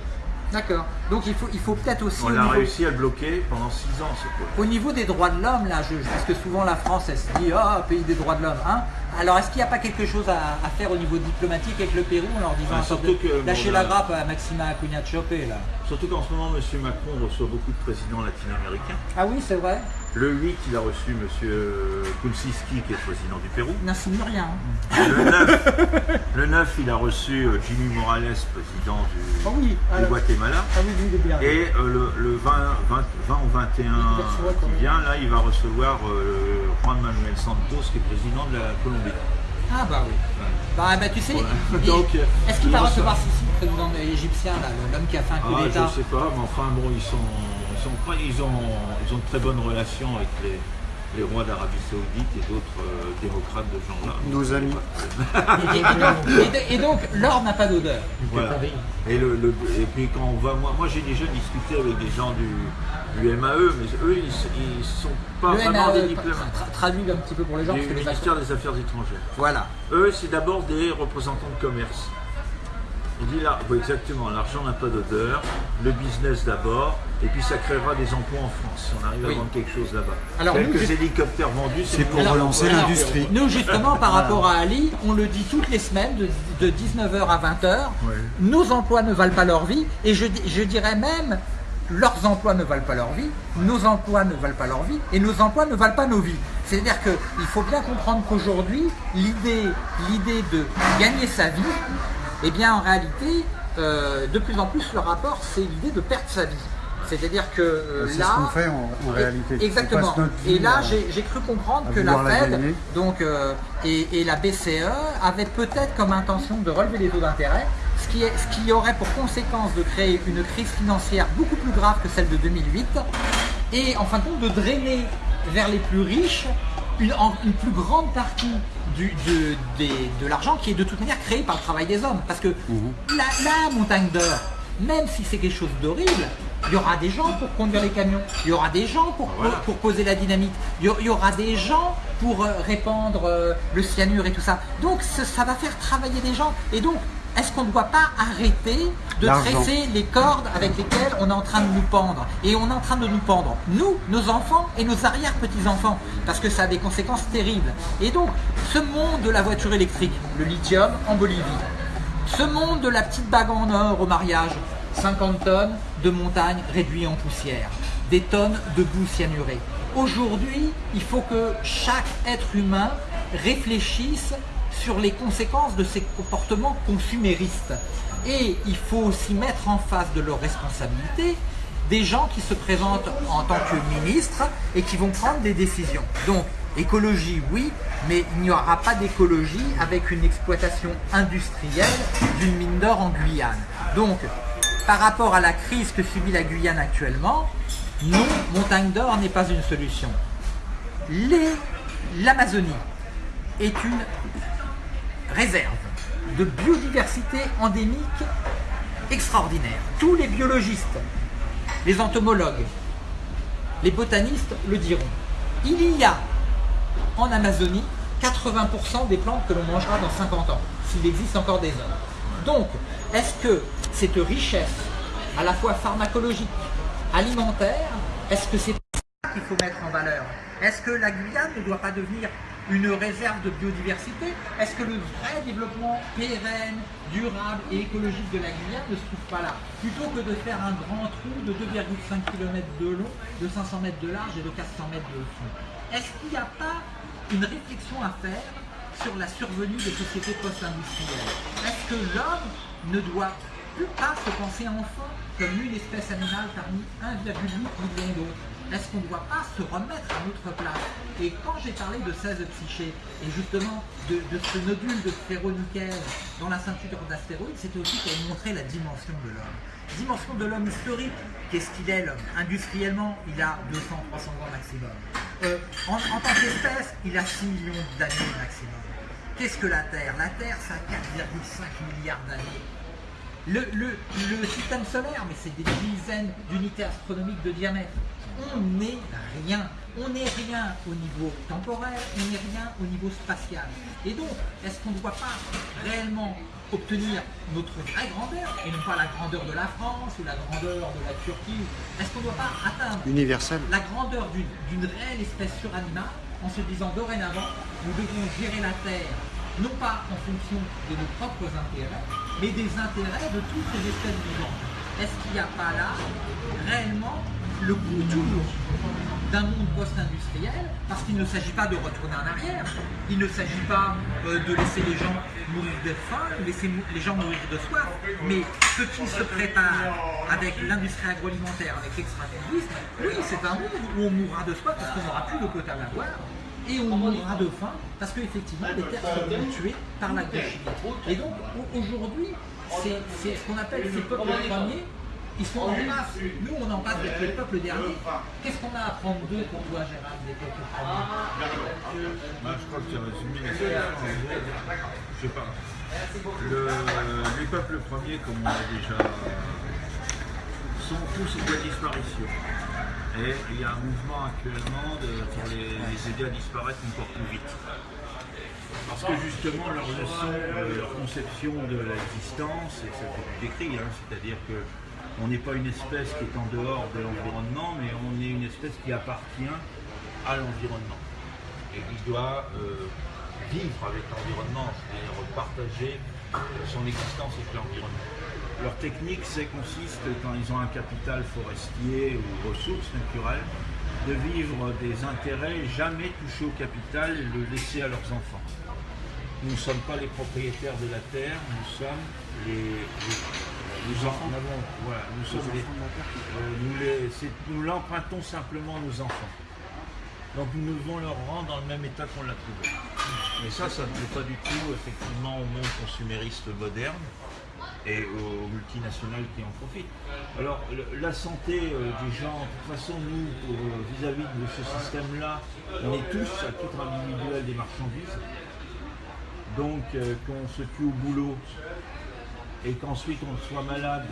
D'accord. Donc il faut, il faut peut-être aussi. On a niveau- réussi à le bloquer pendant 6 ans, ce projet. Au niveau des droits de l'homme, là, je, parce que souvent la France, elle se dit, ah, pays des droits de l'homme. Hein Alors, est-ce qu'il n'y a pas quelque chose à, à faire au niveau diplomatique avec le Pérou en leur disant, Ah, surtout de- que, lâchez bon, la grappe à Maxima Acuna Chopé, là Surtout qu'en ce moment, M. Macron reçoit beaucoup de présidents latino-américains. Ah oui, c'est vrai. Le 8, il a reçu M. Kulsiski, qui est président du Pérou. N'insinue rien. hein. Le 9, le 9, il a reçu euh, Jimmy Morales, président du, Ah oui, du alors- Guatemala. Ah oui, oui. Et euh, le, le 20, 20, 20 ou 21 Il reçoit quand qui vient, là, il va recevoir euh, Juan Manuel Santos, qui est président de la Colombie. Ah bah oui. Bah, bah tu sais, est-ce qu'il va recevoir Sisi, le président égyptien, là, l'homme qui a fait un coup Ah, d'État? je sais pas, mais enfin bon, ils sont, sont pas- ils ont, ils ont de très bonnes relations avec les, les rois d'Arabie Saoudite et d'autres euh, démocrates de ce genre-là. Nos amis. et, et donc, et- et donc, l'or n'a pas d'odeur. Voilà. Et, le, le- et puis quand on va, moi, moi j'ai déjà discuté avec des gens du, du MAE, mais eux ils, ils sont pas Le vraiment des MAE, diplomates. tra- traduit un petit peu pour les gens, Du parce que les ministère des Affaires étrangères. Voilà. Eux, c'est d'abord des représentants de commerce. Il dit là, oui, exactement, l'argent n'a pas d'odeur, le business d'abord, et puis ça créera des emplois en France si on arrive Oui. à vendre quelque chose là-bas. Alors, Quelques hélicoptères vendus, C'est pour Alors, relancer l'industrie. Nous, justement, par rapport à Ali, on le dit toutes les semaines, de, de 19h à 20h, nos emplois ne valent pas leur vie, et je, je dirais même, leurs emplois ne valent pas leur vie, nos emplois ne valent pas leur vie, et nos emplois ne valent pas nos vies. C'est-à-dire qu'il faut bien comprendre qu'aujourd'hui, l'idée l'idée de gagner sa vie, eh bien, en réalité, euh, de plus en plus, le rapport, c'est l'idée de perdre sa vie. C'est-à-dire que euh, là... ce qu'on fait en, en réalité. On Exactement. Et là, j'ai cru comprendre que la Fed donc, euh, et, et la BCE avaient peut-être comme intention de relever les taux d'intérêt, ce qui, est, ce qui aurait pour conséquence de créer une crise financière beaucoup plus grave que celle de 2008, et en fin de compte de drainer vers les plus riches une, plus grande partie du- de, des- de l'argent qui est de toute manière créé par le travail des hommes. Parce que la, la montagne d'or, même si c'est quelque chose d'horrible, il y aura des gens pour conduire les camions, il y aura des gens pour, pour poser la dynamite, il y, aura des gens pour euh, répandre euh, le cyanure et tout ça. Donc ça, ça va faire travailler des gens. Et donc, est-ce qu'on ne doit pas arrêter de tresser les cordes avec lesquelles on est en train de nous pendre Et on est en train de nous pendre, nous, nos enfants et nos arrière-petits-enfants, parce que ça a des conséquences terribles. Et donc, ce monde de la voiture électrique, le lithium en Bolivie, ce monde de la petite bague en or au mariage, 50 tonnes de montagne réduites en poussière, des tonnes de boue cyanurée. Aujourd'hui, il faut que chaque être humain réfléchisse sur les conséquences de ces comportements consuméristes. Et il faut aussi mettre en face de leurs responsabilités des gens qui se présentent en tant que ministres et qui vont prendre des décisions. Donc, écologie, oui, mais il n'y aura pas d'écologie avec une exploitation industrielle d'une mine d'or en Guyane. Donc, par rapport à la crise que subit la Guyane actuellement, non, montagne d'or n'est pas une solution. L'Amazonie est une réserve de biodiversité endémique extraordinaire. Tous les biologistes, les entomologues, les botanistes le diront. Il y a en Amazonie 80% des plantes que l'on mangera dans 50 ans, s'il existe encore des hommes. Donc, est-ce que cette richesse, à la fois pharmacologique, alimentaire, est-ce que c'est qu'il faut mettre en valeur. Est-ce que la Guyane ne doit pas devenir une réserve de biodiversité? Est-ce que le vrai développement pérenne, durable et écologique de la Guyane ne se trouve pas là? Plutôt que de faire un grand trou de 2,5 km de long, de 500 mètres de large et de 400 mètres de fond. Est-ce qu'il n'y a pas une réflexion à faire sur la survenue des sociétés post-industrielles? Est-ce que l'homme ne doit plus pas se penser enfin comme une espèce animale parmi 1,8 million d'autres? Est-ce qu'on ne doit pas se remettre à notre place Et quand j'ai parlé de 16 psychés et justement de, ce nodule de ferronickel dans la ceinture d'astéroïdes, c'était aussi pour montrer la dimension de l'homme. Dimension de l'homme historique, qu'est-ce qu'il est l'homme Industriellement, il a 200-300 ans maximum. Euh, en, tant qu'espèce, il a 6 millions d'années maximum. Qu'est-ce que la Terre? La Terre, ça a 4,5 milliards d'années. Le système solaire, mais c'est des dizaines d'unités astronomiques de diamètre. On n'est rien. on n'est rien au niveau temporel, on n'est rien au niveau spatial. Et donc, est-ce qu'on ne doit pas réellement obtenir notre vraie grandeur, et non pas la grandeur de la France ou la grandeur de la Turquie Est-ce qu'on ne doit pas atteindre Universel. la grandeur d'une d'une réelle espèce suranimale en se disant dorénavant, nous devons gérer la Terre, non pas en fonction de nos propres intérêts, mais des intérêts de toutes les espèces vivantes. Est-ce qu'il n'y a pas là réellement le contour d'un monde post-industriel, parce qu'il ne s'agit pas de retourner en arrière, il ne s'agit pas euh, de laisser les gens mourir de faim, laisser les gens mourir de soif, mais ce qui se prépare avec l'industrie agroalimentaire, avec l'extractivisme, oui, c'est un monde où on mourra de soif parce qu'on n'aura plus de quota à boire, et on mourra de faim parce qu'effectivement les terres seront tuées par l'agrochimie. Et donc au- aujourd'hui, c'est ce qu'on appelle ces peuples premiers ils sont en masse. Nous, on en passe d'être les peuples derniers. Qu'est-ce qu'on a à prendre d'eux pour toi, Gérald, des peuples premiers Moi, je crois que tu as résumé la situation. Je sais pas. Le- les peuples premiers, comme on l'a déjà, sont tous en voie de disparition. Et il y a un mouvement actuellement de- pour les, les aider à disparaître encore plus vite. Parce que justement, leur leçon, leur conception de l'existence, et ça fait décrit, hein, c'est-à-dire que on n'est pas une espèce qui est en dehors de l'environnement, mais on est une espèce qui appartient à l'environnement et qui doit euh, vivre avec l'environnement, c'est-à-dire partager son existence avec l'environnement. Leur technique, c'est consiste, quand ils ont un capital forestier ou ressources naturelles, de vivre des intérêts, jamais toucher au capital le laisser à leurs enfants. Nous ne sommes pas les propriétaires de la terre, nous sommes les- nous en avons, voilà, nous sommes les, euh, nous les- nous l'empruntons simplement à nos enfants. Donc nous devons leur rendre dans le même état qu'on l'a trouvé. Mais ça, ça ne plaît pas du tout effectivement au monde consumériste moderne et aux multinationales qui en profitent. Alors la santé euh, des gens, de toute façon, nous, euh, vis-à-vis de ce système-là, on est tous à titre individuel des marchandises. Donc euh, qu'on se tue au boulot et qu'ensuite on soit malade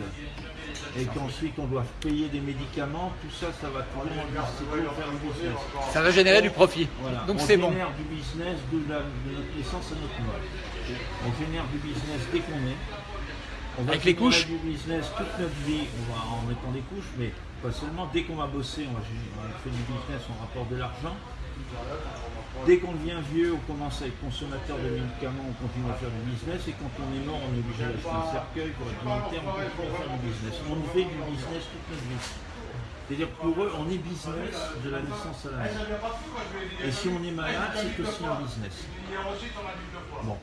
et qu'ensuite on doit payer des médicaments, tout ça, ça va du business. Ça va générer du profit. Voilà. Donc on c'est bon. génère du business de, la- de notre naissance à notre mort. On génère du business dès qu'on est. On va Avec les couches du business toute notre vie, on va en mettant des couches, mais pas seulement. Dès qu'on va bosser, on va on fait du business, on rapporte de l'argent. Dès qu'on devient vieux, on commence à être consommateur de médicaments, on continue à faire du business, et quand on est mort, on est obligé d'acheter un cercueil pour être militaire, on continue à faire du business. On fait du business toute notre vie. C'est-à-dire pour eux, on est business de la naissance à la mort. Et si on est malade, c'est aussi un business. Bon.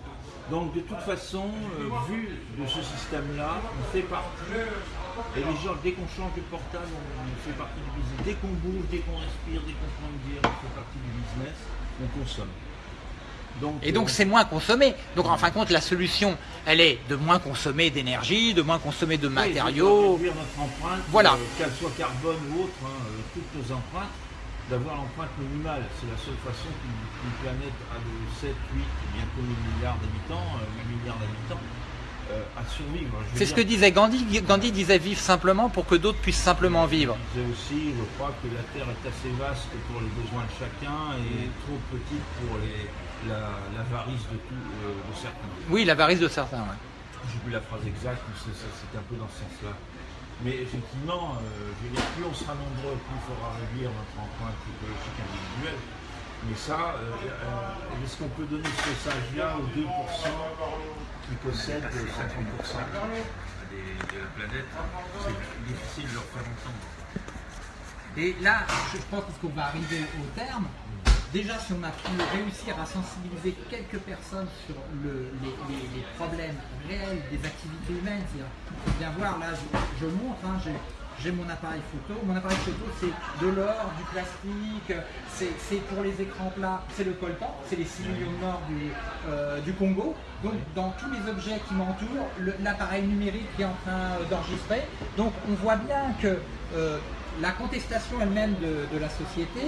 Donc de toute façon, euh, vu de ce système-là, on fait partie. Et les gens, dès qu'on change de portable, on, on fait partie du business. Dès qu'on bouge, dès qu'on respire, dès qu'on prend une bière, on fait partie du business, on consomme. Donc, Et donc euh, c'est moins consommé. Donc en fin de compte, la solution, elle est de moins consommer d'énergie, de moins consommer de oui, matériaux. réduire notre empreinte, Voilà. euh, qu'elle soit carbone ou autre, hein, euh, toutes nos empreintes, d'avoir l'empreinte minimale. C'est la seule façon qu'une planète a de 7, 8, bientôt 8 milliards d'habitants, euh, 8 milliards d'habitants, à survivre. Je veux C'est ce que disait Gandhi. Gandhi disait vivre simplement pour que d'autres puissent simplement vivre. Disais aussi, je crois que la Terre est assez vaste pour les besoins de chacun et trop petite pour les- la- l'avarice de, tout, euh, de certains. Oui, l'avarice de certains. J'ai plus la phrase exacte, mais c'est un peu dans ce sens-là. Mais effectivement, euh, je veux dire, plus on sera nombreux, plus il faudra réduire notre empreinte écologique individuelle. Mais ça, euh, euh, est-ce qu'on peut donner ce message-là aux 2% qui possèdent 50% des- de la planète C'est difficile de leur faire entendre. Et là, je pense qu'on va arriver au terme. Déjà, si on a pu réussir à sensibiliser quelques personnes sur le- les, problèmes réels des activités humaines, c'est-à-dire, bien voir, là, je, je montre, hein, j'ai- j'ai mon appareil photo. Mon appareil photo, c'est de l'or, du plastique, c'est pour les écrans plats, c'est le coltan, c'est les 6 millions de morts du, euh, du Congo. Donc, dans tous les objets qui m'entourent, l'appareil numérique est en train euh, d'enregistrer. Donc, on voit bien que euh, la contestation elle-même de, la société,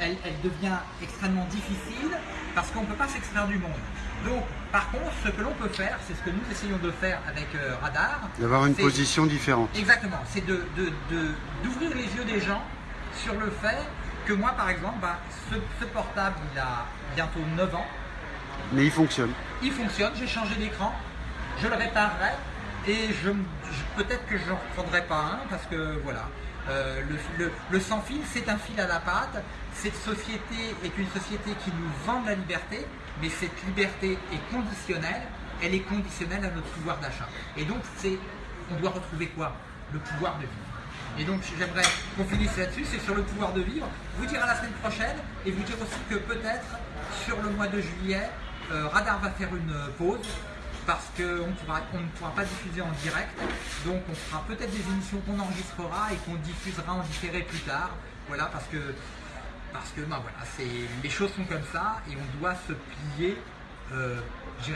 elle devient extrêmement difficile parce qu'on ne peut pas s'extraire du monde. Donc, par contre, ce que l'on peut faire, c'est ce que nous essayons de faire avec euh, Radar. D'avoir une position différente. Exactement, c'est de, de- de- d'ouvrir les yeux des gens sur le fait que moi, par exemple, ben, ce, ce portable, il a bientôt 9 ans. Mais il fonctionne. Il fonctionne, j'ai changé d'écran, je le réparerai et je, je- peut-être que je ne reprendrai pas un parce que voilà. Euh, le, le- le sans fil, c'est un fil à la patte. Cette société est une société qui nous vend de la liberté, mais cette liberté est conditionnelle. Elle est conditionnelle à notre pouvoir d'achat. Et donc, c'est, on doit retrouver quoi? Le pouvoir de vivre. Et donc, j'aimerais qu'on finisse là-dessus, c'est sur le pouvoir de vivre. Vous dire à la semaine prochaine et vous dire aussi que peut-être sur le mois de juillet, euh, Radar va faire une euh, pause parce qu'on on ne pourra pas diffuser en direct. Donc on fera peut-être des émissions qu'on enregistrera et qu'on diffusera en différé plus tard. Voilà, parce que, parce que ben voilà, les choses sont comme ça et on doit se plier, euh,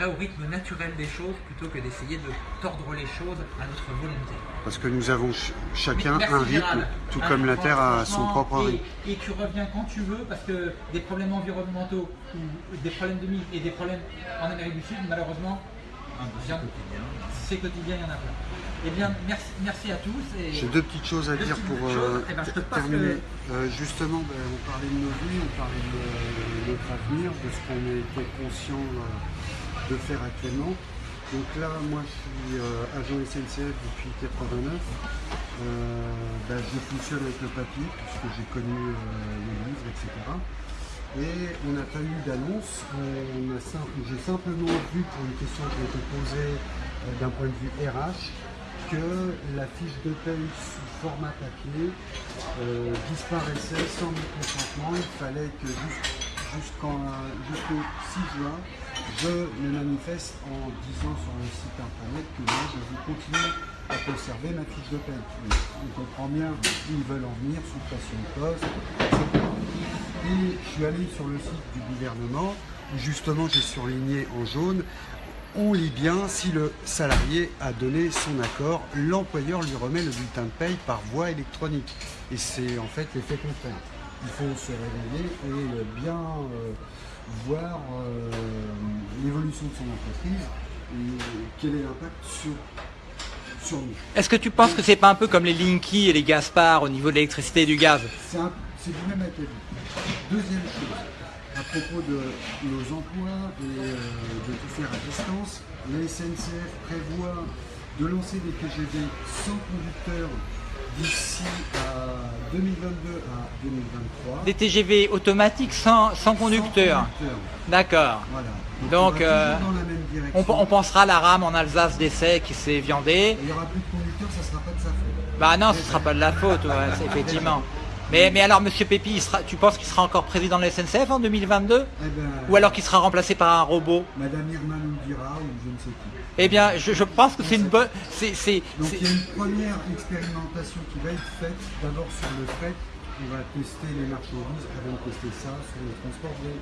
au rythme naturel des choses plutôt que d'essayer de tordre les choses à notre volonté. Parce que nous avons ch- chacun Merci, un rythme, Gérald. tout comme la Terre a son propre et, rythme. Et tu reviens quand tu veux parce que des problèmes environnementaux ou des problèmes de mine et des problèmes en Amérique du Sud, malheureusement, bien- c'est quotidien, il y en a plein. Eh bien, merci, merci à tous. Et... J'ai deux petites choses à Deux dire pour euh, Eh ben, je te terminer. Euh, justement, ben, on parlait de nos vies, on parlait de euh, notre avenir, de ce qu'on était conscient de faire actuellement. Donc là, moi, je suis euh, agent SNCF depuis 89. Euh, ben, je fonctionne avec le papier, puisque j'ai connu euh, les livres, etc. Et on n'a pas eu d'annonce. J'ai simplement vu, pour une question qui a été posée euh, d'un point de vue RH, que la fiche de paye sous format papier euh, disparaissait sans mon consentement. Il fallait que jusqu'au 6 juin, je me manifeste en disant sur le site internet que moi je veux continuer à conserver ma fiche de. Mais On comprend bien où ils veulent en venir, sous pression de poste, etc. Et je suis allé sur le site du gouvernement, où justement j'ai surligné en jaune, on lit bien si le salarié a donné son accord, l'employeur lui remet le bulletin de paye par voie électronique. Et c'est en fait l'effet contraire. Il faut se réveiller et bien euh, voir euh, l'évolution de son entreprise et quel est l'impact sur, sur nous. Est-ce que tu penses que c'est pas un peu comme les Linky et les Gaspard au niveau de l'électricité et du gaz? C'est du même acabit. Deuxième chose, à propos de nos emplois et euh, de tout faire à distance, la SNCF prévoit de lancer des TGV sans conducteur d'ici à 2022 à 2023. Des TGV automatiques sans, sans conducteur. D'accord. Voilà. Donc, on euh, On, pensera à la rame en Alsace d'essai qui s'est viandée. Il n'y aura plus de conducteur, ça ne sera pas de sa faute. Bah non, ce sera pas de la faute, ouais, effectivement. Mais, mais alors, Monsieur Pépi, il sera, tu penses qu'il sera encore président de la SNCF en 2022 Eh ben, Ou alors qu'il sera remplacé par un robot? Madame Irma nous dira ou je ne sais qui. Eh bien, je, je pense que c'est une bonne... c'est- c'est- Donc il y a une première expérimentation qui va être faite d'abord sur le fret. On va tester les marchandises avant de tester ça sur le transport des,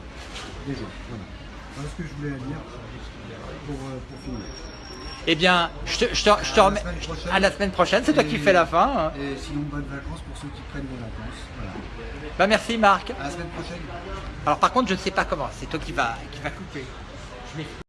des gens. Voilà. Voilà ce que je voulais dire pour, euh, pour finir. Eh bien, je te, je te- je te remets... À la semaine prochaine, c'est toi qui fais la fin. hein. Et sinon, bonnes vacances pour ceux qui prennent des vacances. Voilà. Bah merci Marc. À la semaine prochaine. Alors par contre, je ne sais pas comment, c'est toi qui va, qui va couper. Je m'excuse.